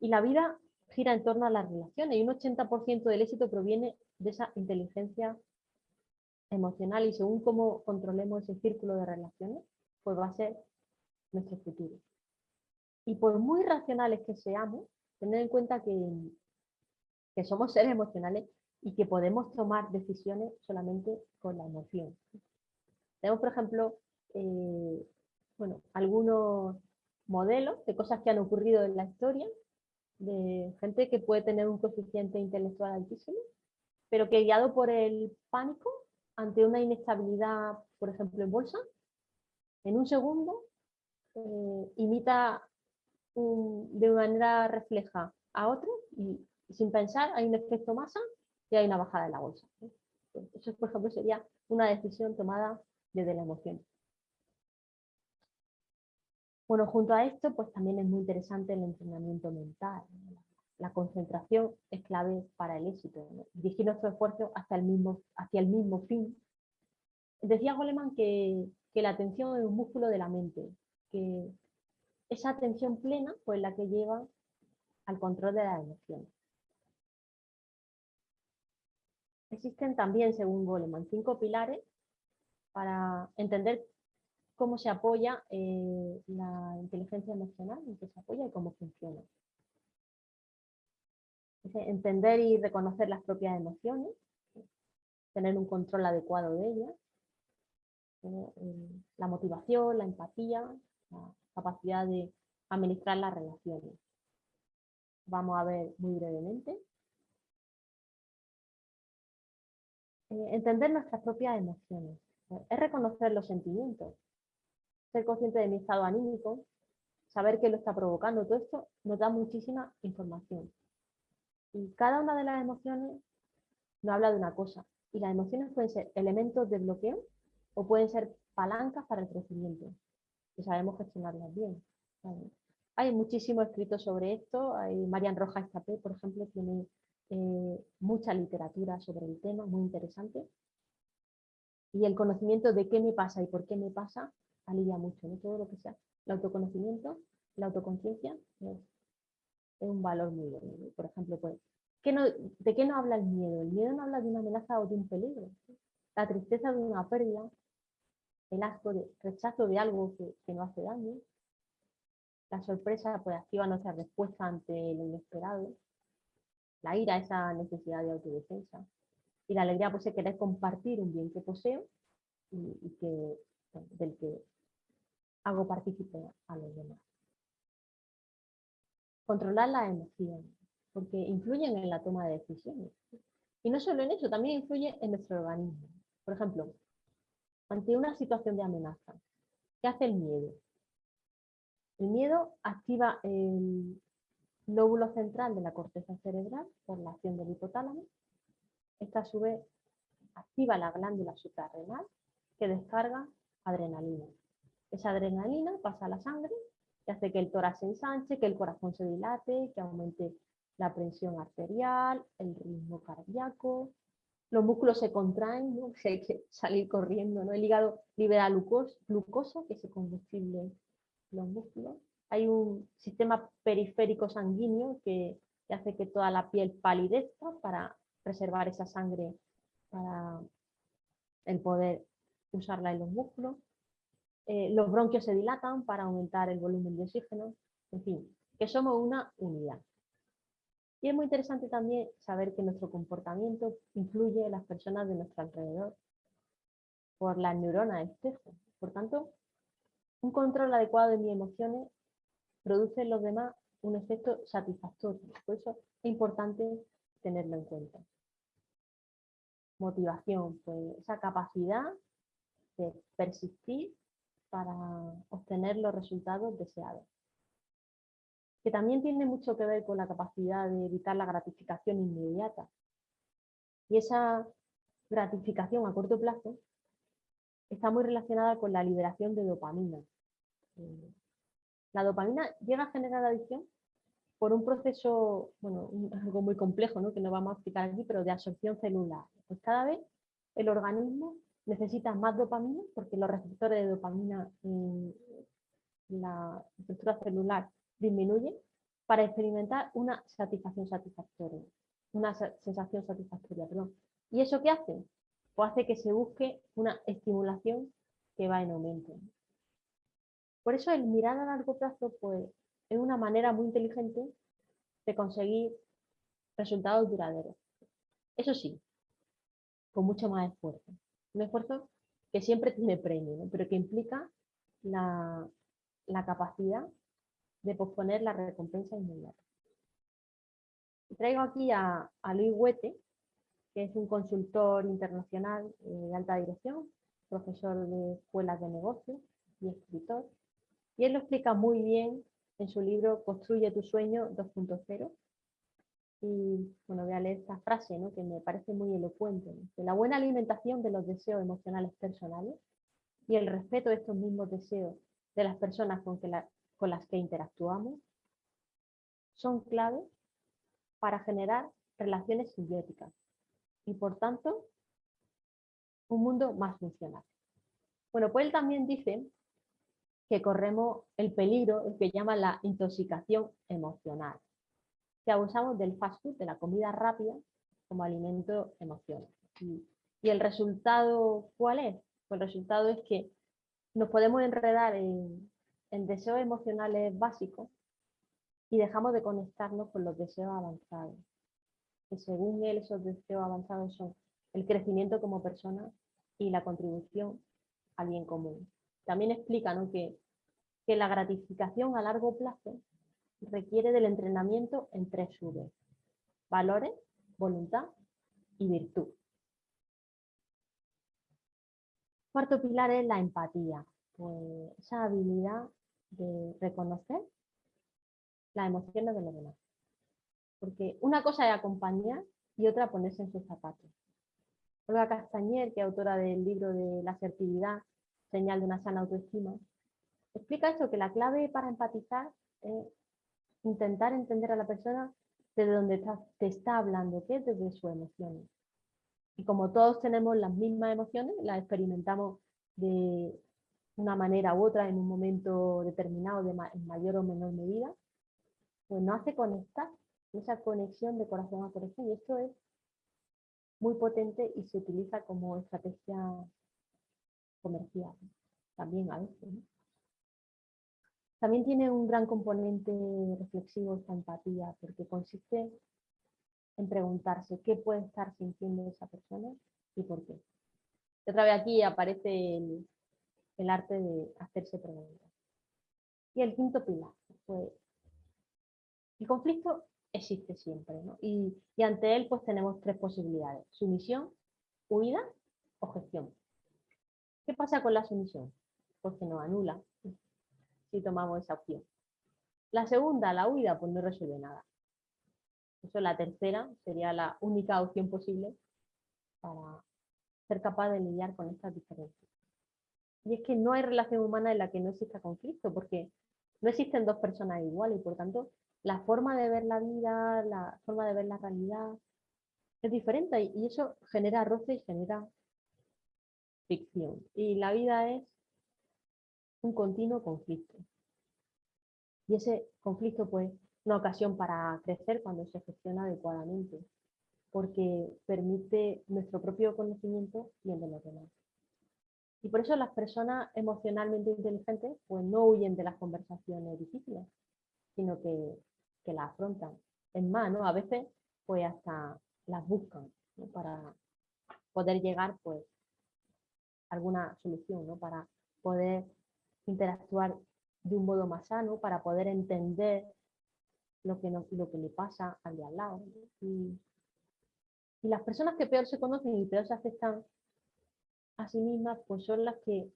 Y la vida gira en torno a las relaciones y un 80% del éxito proviene de esa inteligencia emocional y según cómo controlemos ese círculo de relaciones, pues va a ser nuestro futuro. Y por muy racionales que seamos, tener en cuenta que, que somos seres emocionales y que podemos tomar decisiones solamente con la emoción. Tenemos, por ejemplo, eh, bueno, algunos modelos de cosas que han ocurrido en la historia, de gente que puede tener un coeficiente intelectual altísimo, pero que guiado por el pánico ante una inestabilidad, por ejemplo, en bolsa, en un segundo eh, imita de manera refleja a otro y, sin pensar hay un efecto masa y hay una bajada de la bolsa. Eso, por ejemplo, sería una decisión tomada desde la emoción. Bueno, junto a esto, pues también es muy interesante el entrenamiento mental. La concentración es clave para el éxito. Dirigir nuestro esfuerzo hacia el mismo, fin. Decía Goleman que, que la atención es un músculo de la mente, que esa atención plena pues la que lleva al control de las emociones. Existen también, según Goleman, cinco pilares para entender cómo se apoya eh, la inteligencia emocional, en qué se apoya y cómo funciona. entender y reconocer las propias emociones, tener un control adecuado de ellas, eh, la motivación, la empatía, la capacidad de administrar las relaciones. Vamos a ver muy brevemente. Eh, entender nuestras propias emociones. Es reconocer los sentimientos, ser consciente de mi estado anímico, saber qué lo está provocando, todo esto nos da muchísima información. Y cada una de las emociones nos habla de una cosa. Y las emociones pueden ser elementos de bloqueo o pueden ser palancas para el crecimiento, que sabemos gestionarlas bien. Hay muchísimo escrito sobre esto. Marian Rojas Estapé, por ejemplo, tiene eh, mucha literatura sobre el tema, muy interesante. Y el conocimiento de qué me pasa y por qué me pasa alivia mucho, ¿no? Todo lo que sea el autoconocimiento, la autoconciencia es, un valor muy bueno. Por ejemplo, pues, ¿de qué no habla el miedo? El miedo no habla de una amenaza o de un peligro. La tristeza de una pérdida, el asco de rechazo de algo que, que no hace daño. La sorpresa pues activa nuestra respuesta ante lo inesperado. La ira, esa necesidad de autodefensa. Y la alegría pues es querer compartir un bien que poseo y, que, del que hago partícipe a los demás. Controlar las emociones, porque influyen en la toma de decisiones. Y no solo en eso, también influye en nuestro organismo. Por ejemplo, ante una situación de amenaza, ¿qué hace el miedo? El miedo activa el lóbulo central de la corteza cerebral por la acción del hipotálamo. Esta a su vez activa la glándula suprarrenal que descarga adrenalina. Esa adrenalina pasa a la sangre y hace que el tórax se ensanche, que el corazón se dilate, que aumente la presión arterial, el ritmo cardíaco, los músculos se contraen, ¿no? hay que salir corriendo, ¿no? el hígado libera glucosa, que es el combustible los músculos. Hay un sistema periférico sanguíneo que, que hace que toda la piel palidezca para preservar esa sangre para el poder usarla en los músculos. Eh, los bronquios se dilatan para aumentar el volumen de oxígeno, en fin, que somos una unidad. Y es muy interesante también saber que nuestro comportamiento influye en las personas de nuestro alrededor por las neuronas espejo. Por tanto, un control adecuado de mis emociones produce en los demás un efecto satisfactorio. Por eso es importante tenerlo en cuenta. Motivación, pues esa capacidad de persistir para obtener los resultados deseados. Que también tiene mucho que ver con la capacidad de evitar la gratificación inmediata. Y esa gratificación a corto plazo está muy relacionada con la liberación de dopamina. La dopamina llega a generar adicción por un proceso, bueno, algo muy complejo, ¿no? que no vamos a explicar aquí, pero de absorción celular. Pues cada vez el organismo necesita más dopamina porque los receptores de dopamina en la estructura celular disminuyen para experimentar una satisfacción satisfactoria, una sensación satisfactoria, perdón. ¿Y eso qué hace? Pues hace que se busque una estimulación que va en aumento. Por eso el mirar a largo plazo pues, es una manera muy inteligente de conseguir resultados duraderos. Eso sí, con mucho más esfuerzo. Un esfuerzo que siempre tiene premio, pero que implica la, capacidad de posponer la recompensa inmediata. Traigo aquí a, Luis Huete, que es un consultor internacional eh, de alta dirección, profesor de escuelas de negocios y escritor. Y él lo explica muy bien en su libro Construye tu sueño 2.0, y bueno, voy a leer esta frase que me parece muy elocuente. la buena alimentación de los deseos emocionales personales y el respeto de estos mismos deseos de las personas con, con las que interactuamos son claves para generar relaciones simbióticas y por tanto un mundo más funcional. Bueno, pues él también dice que corremos el peligro, el que llama la intoxicación emocional que abusamos del fast food, de la comida rápida, como alimento emocional. Y, el resultado, ¿cuál es? Pues el resultado es que nos podemos enredar en, deseos emocionales básicos y dejamos de conectarnos con los deseos avanzados. Que según él, esos deseos avanzados son el crecimiento como persona y la contribución al bien común. También explica que, que la gratificación a largo plazo requiere del entrenamiento en tres subes. Valores, voluntad y virtud. Cuarto pilar es la empatía, pues esa habilidad de reconocer las emociones de los demás. Porque una cosa es acompañar y otra ponerse en sus zapatos. Olga Castañer, que es autora del libro de la asertividad, señal de una sana autoestima, explica eso, que la clave para empatizar es intentar entender a la persona desde donde te está hablando, que es desde sus emociones. Y como todos tenemos las mismas emociones, las experimentamos de una manera u otra en un momento determinado, de en mayor o menor medida, pues nos hace conectar, esa conexión de corazón a corazón. Y esto es muy potente y se utiliza como estrategia comercial también a veces. También tiene un gran componente reflexivo esta empatía, porque consiste en preguntarse qué puede estar sintiendo esa persona y por qué. otra vez aquí aparece el, arte de hacerse preguntas. Y el quinto pilar, pues, el conflicto existe siempre, y, y, ante él pues tenemos tres posibilidades, sumisión, huida o gestión. ¿Qué pasa con la sumisión? Pues que nos anula, si tomamos esa opción. La segunda, la huida, pues no resuelve nada. Eso la tercera sería la única opción posible para ser capaz de lidiar con estas diferencias. Y es que no hay relación humana en la que no exista conflicto, porque no existen dos personas iguales y por tanto la forma de ver la vida, la forma de ver la realidad es diferente y eso genera roce y genera ficción. Y la vida es un continuo conflicto. Y ese conflicto pues una ocasión para crecer cuando se gestiona adecuadamente, porque permite nuestro propio conocimiento y el de los demás. Y por eso las personas emocionalmente inteligentes pues no huyen de las conversaciones difíciles, sino que, que las afrontan. Es más, ¿no? a veces pues hasta las buscan para poder llegar pues a alguna solución, ¿no? para poder interactuar de un modo más sano para poder entender lo que, lo que le pasa al de al lado. Y, las personas que peor se conocen y peor se aceptan a sí mismas, pues son las que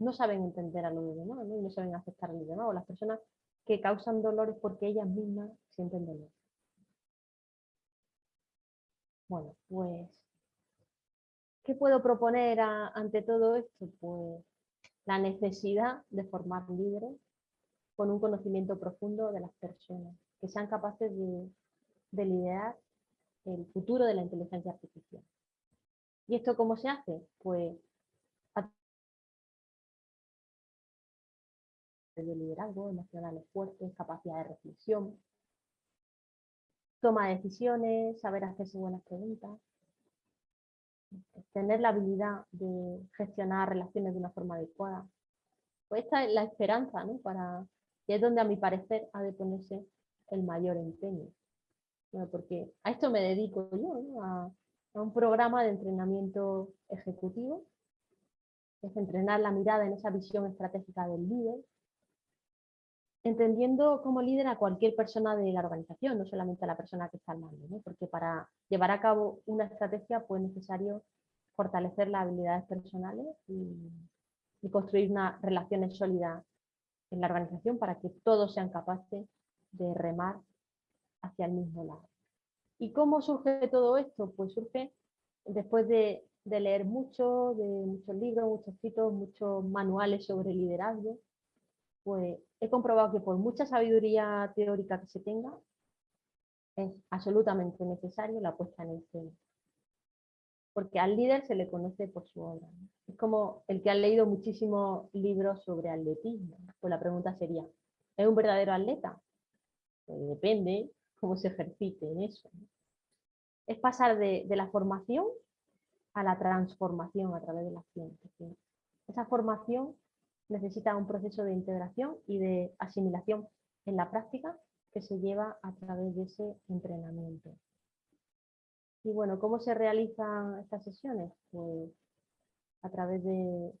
no saben entender a los demás, ¿no? Y no saben aceptar a los demás, o las personas que causan dolores porque ellas mismas sienten dolor. Bueno, pues, ¿qué puedo proponer ante todo esto? Pues la necesidad de formar líderes con un conocimiento profundo de las personas, que sean capaces de, liderar el futuro de la inteligencia artificial. ¿Y esto cómo se hace? Pues de liderazgo, emocionales fuertes, capacidad de reflexión, toma de decisiones, saber hacerse buenas preguntas, tener la habilidad de gestionar relaciones de una forma adecuada. Pues esta es la esperanza, ¿no? Para, que es donde a mi parecer ha de ponerse el mayor empeño. porque a esto me dedico yo, a, a un programa de entrenamiento ejecutivo, es entrenar la mirada en esa visión estratégica del líder, entendiendo como líder a cualquier persona de la organización, no solamente a la persona que está al mando, porque para llevar a cabo una estrategia pues, es necesario fortalecer las habilidades personales y, construir unas relaciones sólidas en la organización para que todos sean capaces de remar hacia el mismo lado. ¿Y cómo surge todo esto? Pues surge después de, de leer mucho, de muchos libros, muchos escritos, muchos manuales sobre liderazgo, pues he comprobado que por mucha sabiduría teórica que se tenga, es absolutamente necesario la puesta en escena. Porque al líder se le conoce por su obra. Es como el que ha leído muchísimos libros sobre atletismo. Pues la pregunta sería, ¿es un verdadero atleta? Pues depende cómo se ejercite en eso. Es pasar de, de la formación a la transformación a través de la ciencia. Esa formación necesita un proceso de integración y de asimilación en la práctica que se lleva a través de ese entrenamiento. Y bueno, ¿cómo se realizan estas sesiones? Pues a través de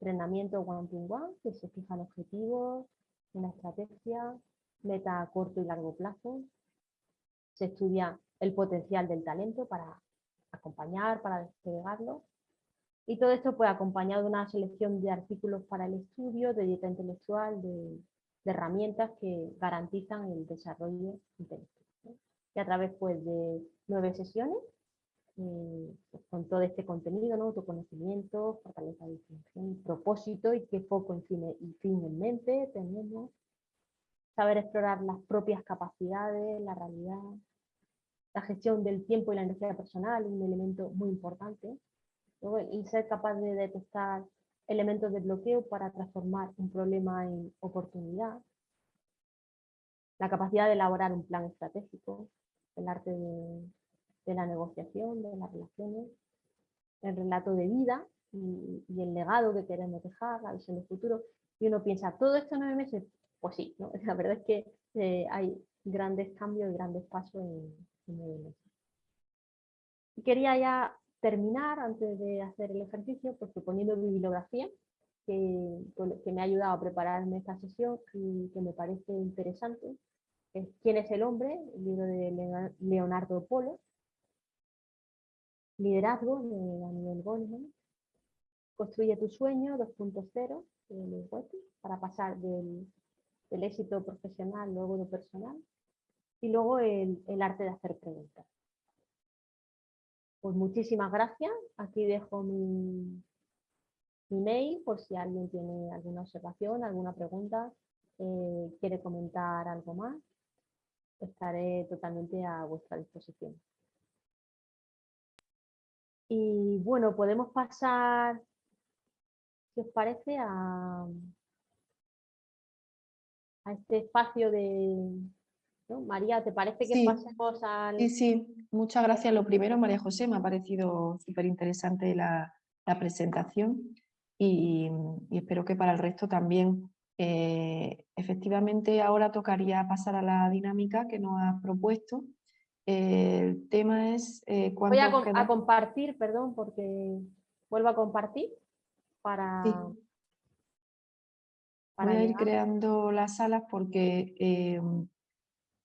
entrenamiento one-to-one, que se fijan objetivos, una estrategia, meta a corto y largo plazo. Se estudia el potencial del talento para acompañar, para desplegarlo y todo esto pues acompañado de una selección de artículos para el estudio, de dieta intelectual, de, herramientas que garantizan el desarrollo intelectual. Y a través pues de nueve sesiones, eh, pues, con todo este contenido, ¿no? autoconocimiento, fortaleza de distinción, propósito y qué foco en fin, y fin en mente tenemos, saber explorar las propias capacidades, la realidad, la gestión del tiempo y la energía personal, un elemento muy importante, y ser capaz de detectar elementos de bloqueo para transformar un problema en oportunidad, la capacidad de elaborar un plan estratégico, el arte de, la negociación, de las relaciones, el relato de vida y, el legado que queremos dejar, la visión del futuro. Y uno piensa, ¿todo esto en nueve meses? Pues sí, la verdad es que eh, hay grandes cambios y grandes pasos en, en nueve meses. Y quería ya terminar, antes de hacer el ejercicio, pues proponiendo bibliografía que, me ha ayudado a prepararme esta sesión y que me parece interesante. Es ¿Quién es el hombre? El libro de Leonardo Polo. Liderazgo de Daniel Goleman. Construye tu sueño 2.0 para pasar del, éxito profesional luego de personal. Y luego el arte de hacer preguntas. Pues muchísimas gracias. Aquí dejo mi, mail por si alguien tiene alguna observación, alguna pregunta, eh, quiere comentar algo más. Estaré totalmente a vuestra disposición. Y bueno, podemos pasar, si os parece, a, a este espacio de, María, ¿te parece que pasemos al...? Sí, sí, muchas gracias. Lo primero, María José, me ha parecido súper interesante la, presentación y, espero que para el resto también. Eh, efectivamente, ahora tocaría pasar a la dinámica que nos has propuesto. el tema es... Eh, Voy a, compartir, perdón, porque vuelvo a compartir para... Voy a ir creando las salas porque eh,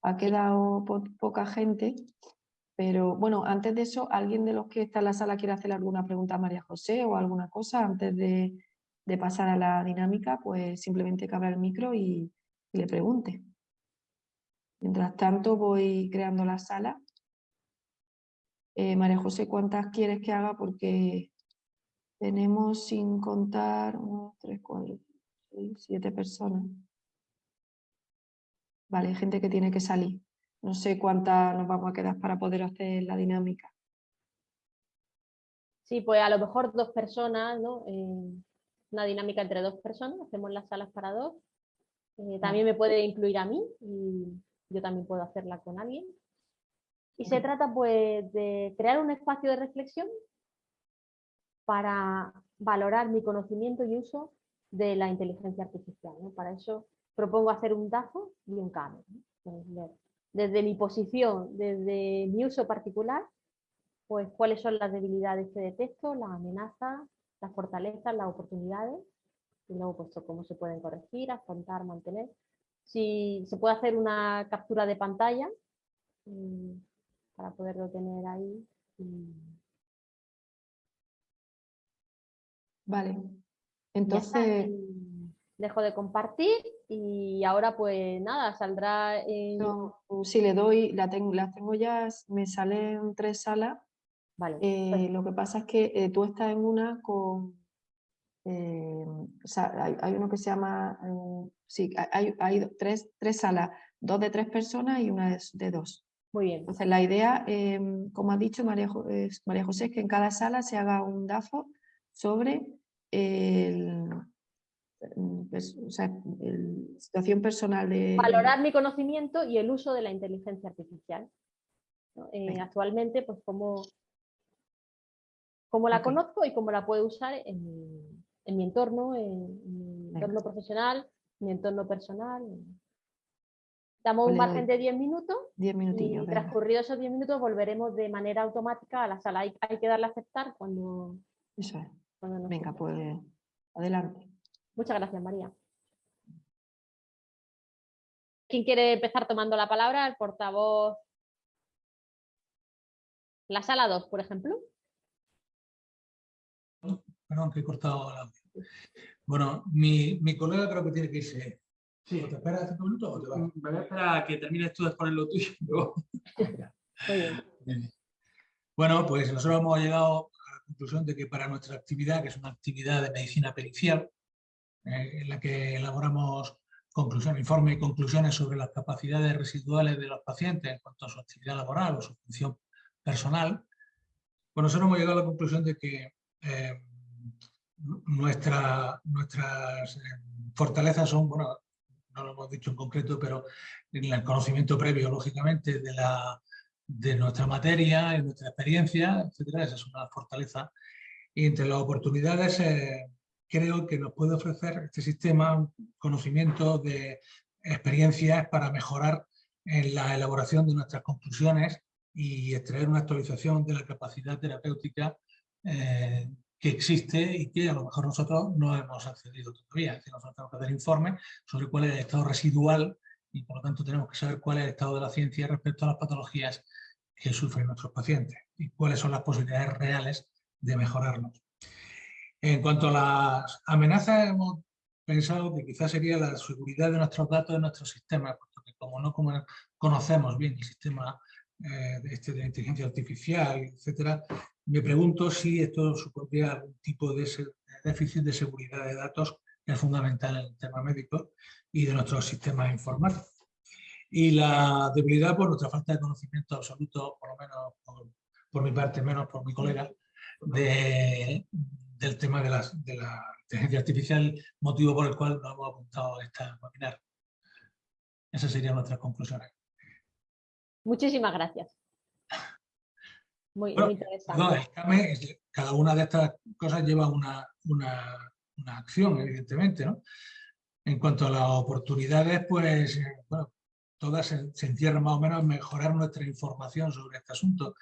ha quedado poca gente, pero bueno, antes de eso, ¿alguien de los que está en la sala quiere hacer alguna pregunta a María José o alguna cosa antes de, pasar a la dinámica? Pues simplemente que abra el micro y, le pregunte. Mientras tanto voy creando la sala. Eh, María José, ¿cuántas quieres que haga? Porque tenemos sin contar uno, tres, cuatro, seis, siete personas. Vale, hay gente que tiene que salir. No sé cuántas nos vamos a quedar para poder hacer la dinámica. Sí, pues a lo mejor dos personas, ¿no? Eh, una dinámica entre dos personas, hacemos las salas para dos. Eh, también me puede incluir a mí y yo también puedo hacerla con alguien. Y se trata pues de crear un espacio de reflexión para valorar mi conocimiento y uso de la inteligencia artificial. Para eso propongo hacer un DAFO y un CAME. Desde mi posición, desde mi uso particular, pues cuáles son las debilidades que detecto, las amenazas, las fortalezas, las oportunidades, y luego pues cómo se pueden corregir, afrontar, mantener. Si se puede hacer una captura de pantalla mm, para poderlo tener ahí. Vale, entonces... Dejo de compartir y ahora pues nada, saldrá... En... si le doy, la tengo, las tengo ya, me salen tres salas Vale, eh, pues Lo que pasa es que eh, tú estás en una con... Eh, o sea, hay, uno que se llama... sí, hay, hay tres, tres, salas, dos de tres personas y una de, dos. Muy bien. Entonces la idea, como ha dicho María, María José, es que en cada sala se haga un DAFO sobre el, pues, o sea, la situación personal de... Valorar mi conocimiento y el uso de la inteligencia artificial. actualmente, pues como cómo la conozco y cómo la puedo usar en, mi entorno, en, mi entorno profesional, en mi entorno personal. Damos un margen de 10 minutos 10 y transcurridos esos 10 minutos volveremos de manera automática a la sala. Hay, que darle a aceptar cuando... Eso es. Venga, pues adelante. Muchas gracias, María. ¿Quién quiere empezar tomando la palabra? El portavoz. La sala 2, por ejemplo. Perdón, que he cortado la Bueno, mi, mi, colega creo que tiene que irse. Sí. ¿Te esperas cinco minutos o te vas? Me voy a esperar a que termines tú de poner lo tuyo. bueno, pues nosotros hemos llegado a la conclusión de que para nuestra actividad, que es una actividad de medicina pericial, eh, en la que elaboramos conclusiones, informes y conclusiones sobre las capacidades residuales de los pacientes en cuanto a su actividad laboral o su función personal, pues nosotros hemos llegado a la conclusión de que eh, nuestras eh, fortalezas son, bueno, no lo hemos dicho en concreto, pero en el conocimiento previo, lógicamente, de, la, de nuestra materia, en nuestra experiencia, etcétera, esa es una fortaleza. Y entre las oportunidades, eh, creo que nos puede ofrecer este sistema conocimiento de experiencias para mejorar en la elaboración de nuestras conclusiones y extraer una actualización de la capacidad terapéutica eh, que existe y que a lo mejor nosotros no hemos accedido todavía. Es nosotros tenemos que hacer informes sobre cuál es el estado residual y por lo tanto tenemos que saber cuál es el estado de la ciencia respecto a las patologías que sufren nuestros pacientes y cuáles son las posibilidades reales de mejorarlos. En cuanto a las amenazas, hemos pensado que quizás sería la seguridad de nuestros datos de nuestros sistemas, porque como no conocemos bien el sistema eh, de, este, inteligencia artificial, etcétera, me pregunto si esto supondría algún tipo de déficit de seguridad de datos que es fundamental en el tema médico y de nuestros sistemas informáticos. Y la debilidad por nuestra falta de conocimiento absoluto, por lo menos por, mi parte, menos por mi colega, de, del tema de, de la inteligencia artificial, motivo por el cual nos hemos apuntado a esta webinar. Esas serían nuestras conclusiones. Muchísimas gracias. Muy, interesante. cada una de estas cosas lleva una, acción, evidentemente. ¿no? En cuanto a las oportunidades, pues eh, bueno, todas se, encierran más o menos en mejorar nuestra información sobre este asunto,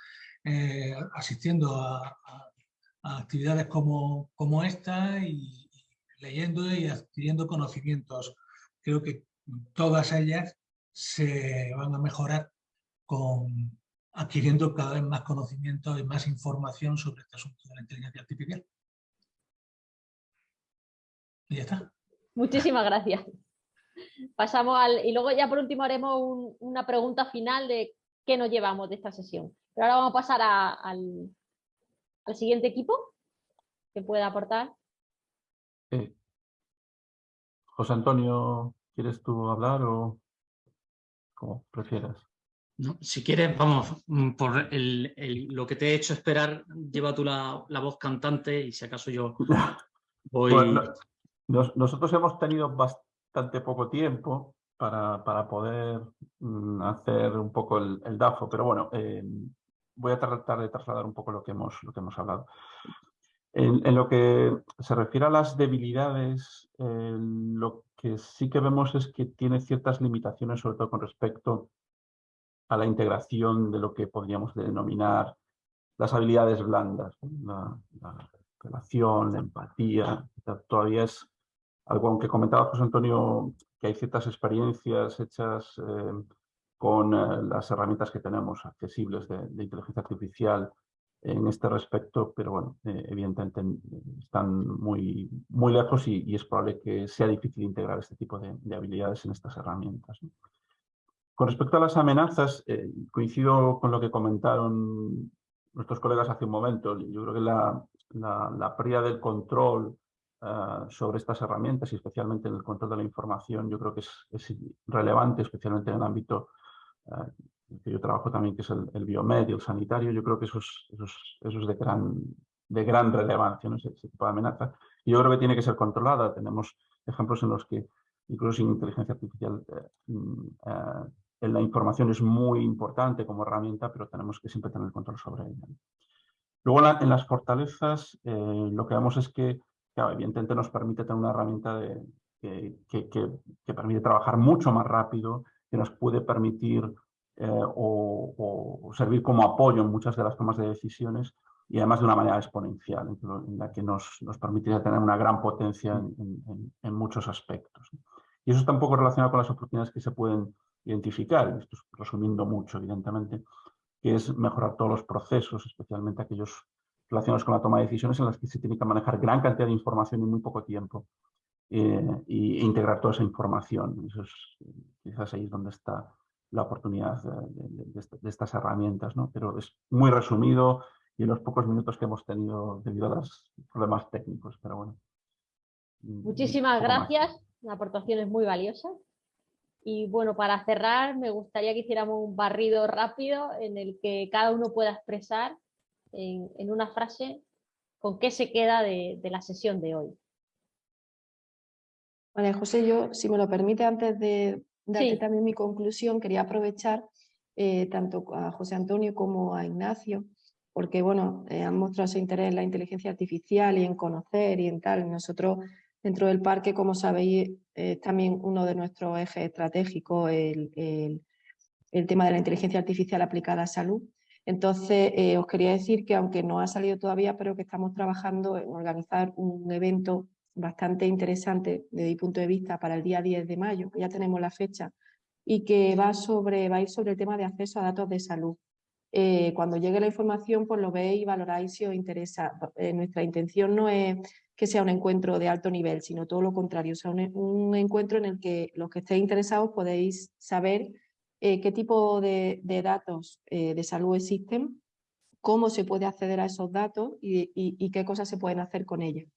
eh, asistiendo a, actividades como, como esta y, leyendo y adquiriendo conocimientos. Creo que todas ellas se van a mejorar con, adquiriendo cada vez más conocimiento y más información sobre este asunto de la inteligencia artificial. Y ya está. Muchísimas gracias. Pasamos al... Y luego ya por último haremos una pregunta final de qué nos llevamos de esta sesión. Pero ahora vamos a pasar al, siguiente equipo que pueda aportar. José Antonio, ¿quieres tú hablar o como prefieras? si quieres, vamos, mm, por lo que te he hecho esperar, lleva tú la, voz cantante y si acaso yo voy... nosotros hemos tenido bastante poco tiempo para, para poder mm, hacer un poco el, DAFO, pero bueno, eh, voy a tratar de trasladar un poco lo que hemos, lo que hemos hablado. En, lo que se refiere a las debilidades, eh, lo que sí que vemos es que tiene ciertas limitaciones, sobre todo con respecto a la integración de lo que podríamos denominar las habilidades blandas, la, relación, la empatía, todavía es algo, aunque comentaba José Antonio, que hay ciertas experiencias hechas eh, con eh, las herramientas que tenemos accesibles de, inteligencia artificial en este respecto, pero bueno, eh, evidentemente están muy, muy lejos y, es probable que sea difícil integrar este tipo de, habilidades en estas herramientas. Con respecto a las amenazas, eh, coincido con lo que comentaron nuestros colegas hace un momento. Yo creo que la, la, pérdida del control sobre estas herramientas y especialmente en el control de la información, yo creo que es, relevante, especialmente en el ámbito que yo trabajo también, que es el, el biomed y el sanitario. Yo creo que eso es, eso es, de, gran, de gran relevancia, ¿no? ese, tipo de amenaza. Y yo creo que tiene que ser controlada. Tenemos ejemplos en los que incluso sin inteligencia artificial eh, mm, eh, la información es muy importante como herramienta, pero tenemos que siempre tener control sobre ella. Luego en, las fortalezas eh, lo que vemos es que, evidentemente nos permite tener una herramienta de, que, permite trabajar mucho más rápido, que nos puede permitir eh, o, servir como apoyo en muchas de las tomas de decisiones y además de una manera exponencial, en, la que nos, nos permitiría tener una gran potencia en, muchos aspectos. Y eso está un poco relacionado con las oportunidades que se pueden identificar, esto es resumiendo mucho evidentemente, que es mejorar todos los procesos, especialmente aquellos relacionados con la toma de decisiones en las que se tiene que manejar gran cantidad de información en muy poco tiempo eh, e integrar toda esa información. Eso es, quizás ahí es donde está la oportunidad de, estas herramientas, ¿no? pero es muy resumido y en los pocos minutos que hemos tenido debido a los problemas técnicos, pero bueno. Muchísimas gracias, la aportación es muy valiosa. Y bueno, para cerrar, me gustaría que hiciéramos un barrido rápido en el que cada uno pueda expresar en, una frase con qué se queda de, la sesión de hoy. Vale, José, yo, si me lo permite, antes de darte también mi conclusión, quería aprovechar eh, tanto a José Antonio como a Ignacio, porque bueno, eh, han mostrado su interés en la inteligencia artificial y en conocer y en tal. Nosotros Dentro del parque, como sabéis, es también uno de nuestros ejes estratégicos el, tema de la inteligencia artificial aplicada a salud. Entonces, eh, os quería decir que aunque no ha salido todavía, pero que estamos trabajando en organizar un evento bastante interesante desde mi punto de vista para el día 10 de mayo, ya tenemos la fecha, y que va, sobre, va a ir sobre el tema de acceso a datos de salud. Eh, cuando llegue la información, pues lo veis y valoráis si os interesa. Eh, nuestra intención no es que sea un encuentro de alto nivel, sino todo lo contrario, o sea, un, encuentro en el que los que estéis interesados podéis saber eh, qué tipo de, datos de salud existen, cómo se puede acceder a esos datos y, qué cosas se pueden hacer con ellos.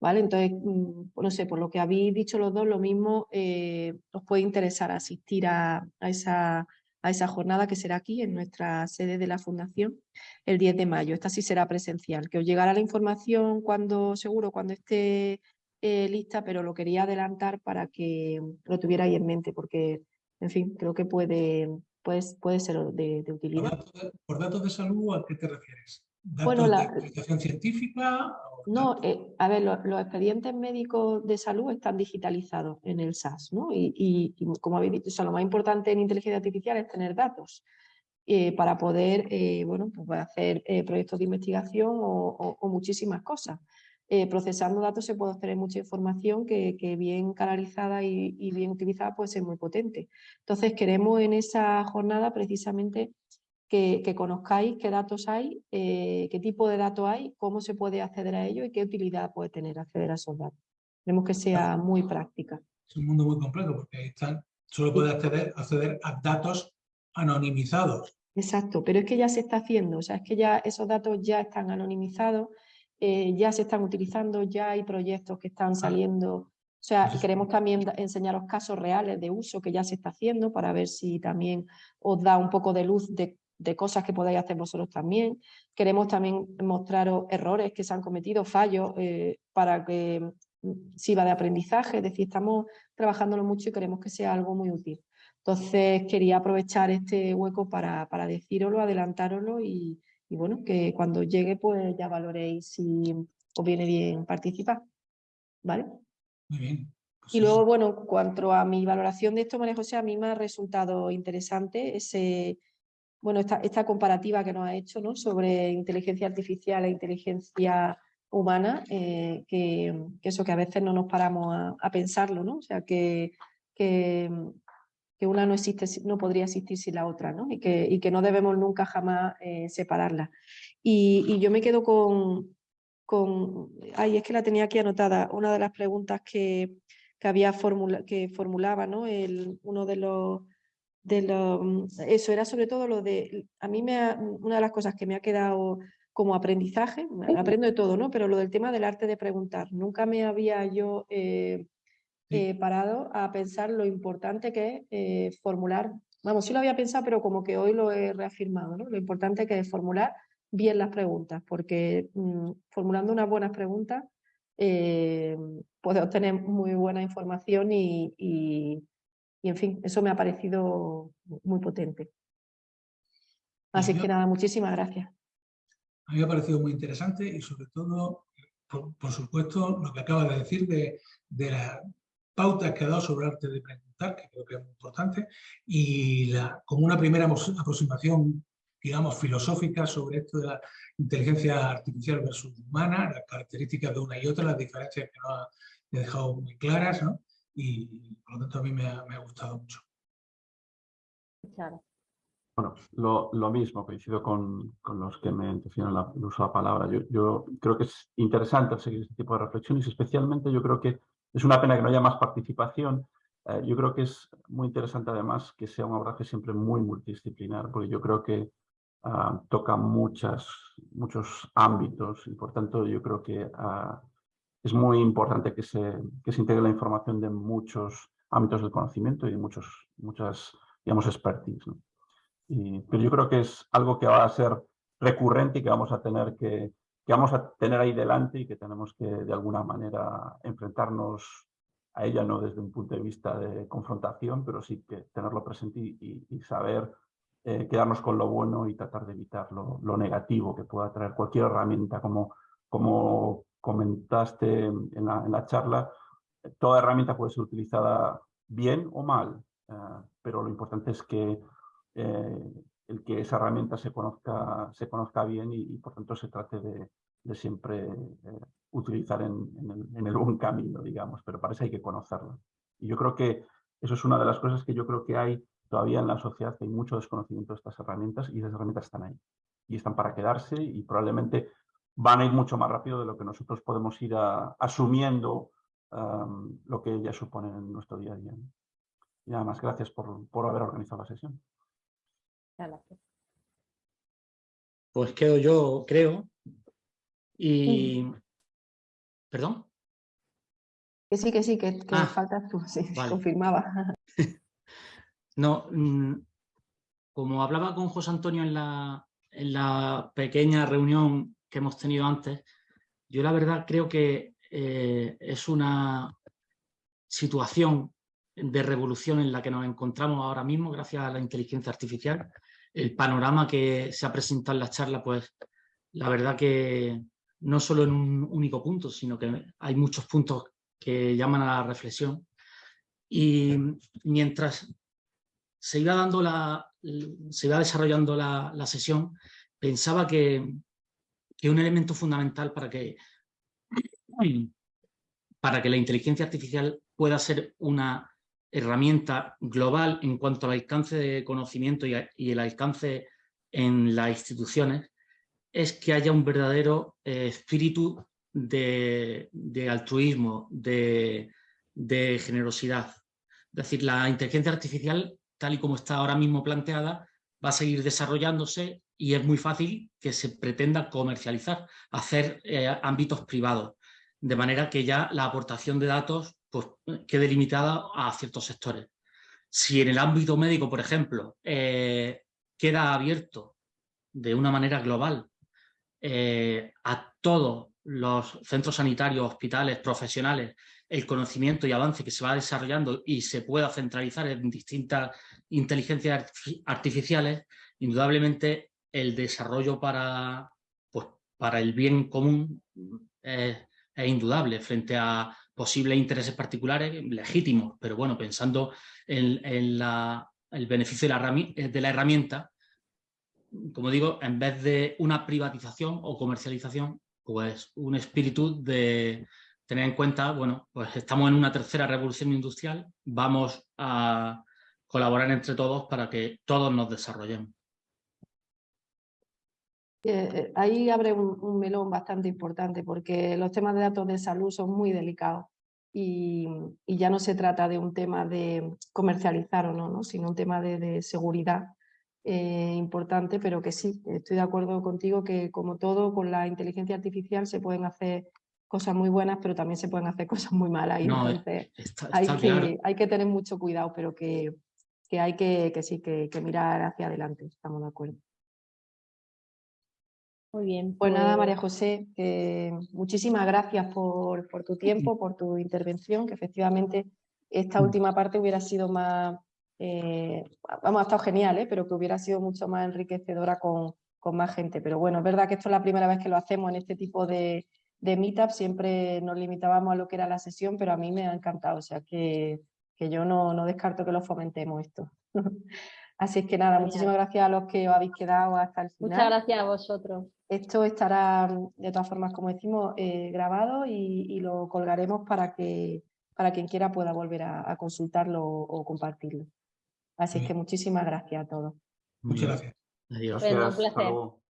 ¿Vale? Entonces, mm, no sé, por lo que habéis dicho los dos, lo mismo eh, os puede interesar asistir a, esa a esa jornada que será aquí en nuestra sede de la Fundación el 10 de mayo. Esta sí será presencial, que os llegará la información cuando, seguro, cuando esté eh, lista, pero lo quería adelantar para que lo tuvierais en mente, porque, en fin, creo que puede, puede, puede ser de, utilidad. ¿Por datos, de, salud a qué te refieres? ¿Datos bueno, la, de científica? No, eh, a ver, los expedientes médicos de salud están digitalizados en el SAS, ¿no? Y, como habéis dicho, lo más importante en inteligencia artificial es tener datos eh, para poder, eh, bueno, pues hacer proyectos de investigación o, muchísimas cosas. procesando datos se puede obtener mucha información que, bien canalizada y, y, bien utilizada puede ser muy potente. Entonces queremos en esa jornada precisamente que, conozcáis qué datos hay, eh, qué tipo de datos hay, cómo se puede acceder a ellos y qué utilidad puede tener acceder a esos datos. Queremos que sea muy práctica. Es un mundo muy complejo porque están, solo puede acceder, acceder a datos anonimizados. Exacto, pero es que ya se está haciendo, o sea, es que ya esos datos ya están anonimizados, eh, ya se están utilizando, ya hay proyectos que están saliendo O sea, Eso es- queremos también enseñaros casos reales de uso que ya se está haciendo para ver si también os da un poco de luz de, de cosas que podáis hacer vosotros también. Queremos también mostraros errores que se han cometido, fallos, eh, para que mm, sirva de aprendizaje. Es decir, estamos trabajándolo mucho y queremos que sea algo muy útil. Entonces, quería aprovechar este hueco para, para decíroslo, adelantároslo y, y bueno, que cuando llegue pues ya valoréis si os viene bien participar. ¿Vale? Muy bien. Pues Y luego, bueno, en cuanto a mi valoración de esto, María José, a mí me ha resultado interesante ese, bueno, esta, comparativa que nos ha hecho sobre inteligencia artificial e inteligencia humana, eh, que, eso que a veces no nos paramos a, pensarlo, ¿no? O sea, que, una no existe, no podría existir sin la otra, ¿no? Y que, no debemos nunca jamás eh, separarlas. Y, yo me quedo con, con, ay, es que la tenía aquí anotada, una de las preguntas que, había formula, que formulaba, uno de los, de los, eso era sobre todo lo de, a mí me ha- una de las cosas que me ha quedado como aprendizaje, aprendo de todo, ¿no? Pero lo del tema del arte de preguntar, nunca me había yo eh, eh, parado a pensar lo importante que es eh, formular, vamos, sí lo había pensado, pero como que hoy lo he reafirmado, ¿no? Lo importante que es formular bien las preguntas, porque mm, formulando unas buenas preguntas puedes obtener muy buena información y, y- y, en fin, eso me ha parecido muy potente. Así que nada, muchísimas gracias. A mí me ha parecido muy interesante y sobre todo, por, por supuesto, lo que acaba de decir de, de las pautas que ha dado sobre arte de preguntar, que creo que es muy importante, y la, como una primera aproximación, digamos, filosófica sobre esto de la inteligencia artificial versus humana, las características de una y otra, las diferencias que nos ha dejado muy claras, ¿no? Y por lo tanto a mí me ha, me ha gustado mucho. Gracias. Bueno, lo, lo mismo, coincido con, con los que me mencionan la, el uso de la palabra. Yo, yo creo que es interesante seguir este tipo de reflexiones especialmente yo creo que es una pena que no haya más participación. Eh, yo creo que es muy interesante además que sea un abordaje siempre muy multidisciplinar, porque yo creo que ah, toca muchas, muchos ámbitos y por tanto yo creo que ah, es muy importante que se, que se integre la información de muchos ámbitos del conocimiento y de muchos, muchas, digamos, expertise. ¿no? Y- pero yo creo que es algo que va a ser recurrente y que vamos a tener que, que vamos a tener ahí delante y que tenemos que de alguna manera enfrentarnos a ella, no desde un punto de vista de confrontación, pero sí que tenerlo presente y, y- saber eh, quedarnos con lo bueno y tratar de evitar lo, lo negativo que pueda traer cualquier herramienta, como, como comentaste en la, en la charla, toda herramienta puede ser utilizada bien o mal, eh, pero lo importante es que eh, el que esa herramienta se conozca, se conozca bien y, por tanto se trate de, de siempre eh, utilizar en, en, el, en, el, buen camino, digamos, pero para eso hay que conocerla. Y yo creo que eso es una de las cosas que yo creo que hay todavía en la sociedad, hay mucho desconocimiento de estas herramientas y esas herramientas están ahí. Y están para quedarse y probablemente van a ir mucho más rápido de lo que nosotros podemos ir a, asumiendo um, lo que ellas suponen en nuestro día a día. Y nada más, gracias por, por haber organizado la sesión. Gracias. Pues quedo yo, creo. Y... Mm. ¿Perdón? Que sí, que sí, que, que ah, faltas tú, sí, vale. confirmaba. no, mmm, como hablaba con José Antonio en la, en la pequeña reunión que hemos tenido antes, yo la verdad creo que eh, es una situación de revolución en la que nos encontramos ahora mismo gracias a la inteligencia artificial. El panorama que se ha presentado en la charla, pues la verdad que no solo en un único punto, sino que hay muchos puntos que llaman a la reflexión. Y mientras se iba, dando la, se iba desarrollando la, la sesión, pensaba que, que un elemento fundamental para que, para que la inteligencia artificial pueda ser una herramienta global en cuanto al alcance de conocimiento y, el alcance en las instituciones, es que haya un verdadero eh, espíritu de, de altruismo, de, de, generosidad. Es decir, la inteligencia artificial, tal y como está ahora mismo planteada, va a seguir desarrollándose y es muy fácil que se pretenda comercializar, hacer eh, ámbitos privados, de manera que ya la aportación de datos pues, quede limitada a ciertos sectores. Si en el ámbito médico, por ejemplo, eh, queda abierto de una manera global eh, a todos los centros sanitarios, hospitales, profesionales, el conocimiento y avance que se va desarrollando y se pueda centralizar en distintas inteligencias artificiales, indudablemente el desarrollo para, pues, para el bien común es, indudable frente a posibles intereses particulares legítimos, pero bueno, pensando en, el beneficio de la, de la herramienta, como digo, en vez de una privatización o comercialización, pues un espíritu de tener en cuenta, bueno, pues estamos en una tercera revolución industrial, vamos a colaborar entre todos para que todos nos desarrollemos. Eh, eh, ahí abre un, melón bastante importante porque los temas de datos de salud son muy delicados y, ya no se trata de un tema de comercializar o no, ¿no? sino un tema de seguridad eh, importante, pero que sí, estoy de acuerdo contigo que como todo con la inteligencia artificial se pueden hacer cosas muy buenas, pero también se pueden hacer cosas muy malas. Y entonces hay, que, hay que tener mucho cuidado, pero que, que hay que, que sí, que, que, mirar hacia adelante, estamos de acuerdo. Muy bien. Pues, nada, María José, muchísimas gracias por, por tu tiempo, por tu intervención, que efectivamente esta última parte hubiera sido más, eh, vamos, ha estado genial, ¿eh? pero que hubiera sido mucho más enriquecedora con, con, más gente. Pero bueno, es verdad que esto es la primera vez que lo hacemos en este tipo de, de meetup, siempre nos limitábamos a lo que era la sesión, pero a mí me ha encantado, o sea que, que yo no, no descarto que lo fomentemos esto. Así es que nada, muchísimas gracias a los que os habéis quedado hasta el final. Muchas gracias a vosotros. Esto estará, de todas formas, como decimos, eh, grabado y, y, lo colgaremos para que para quien quiera pueda volver a, a consultarlo o compartirlo. Así que muchísimas gracias a todos. Muchas gracias. Adiós. Gracias.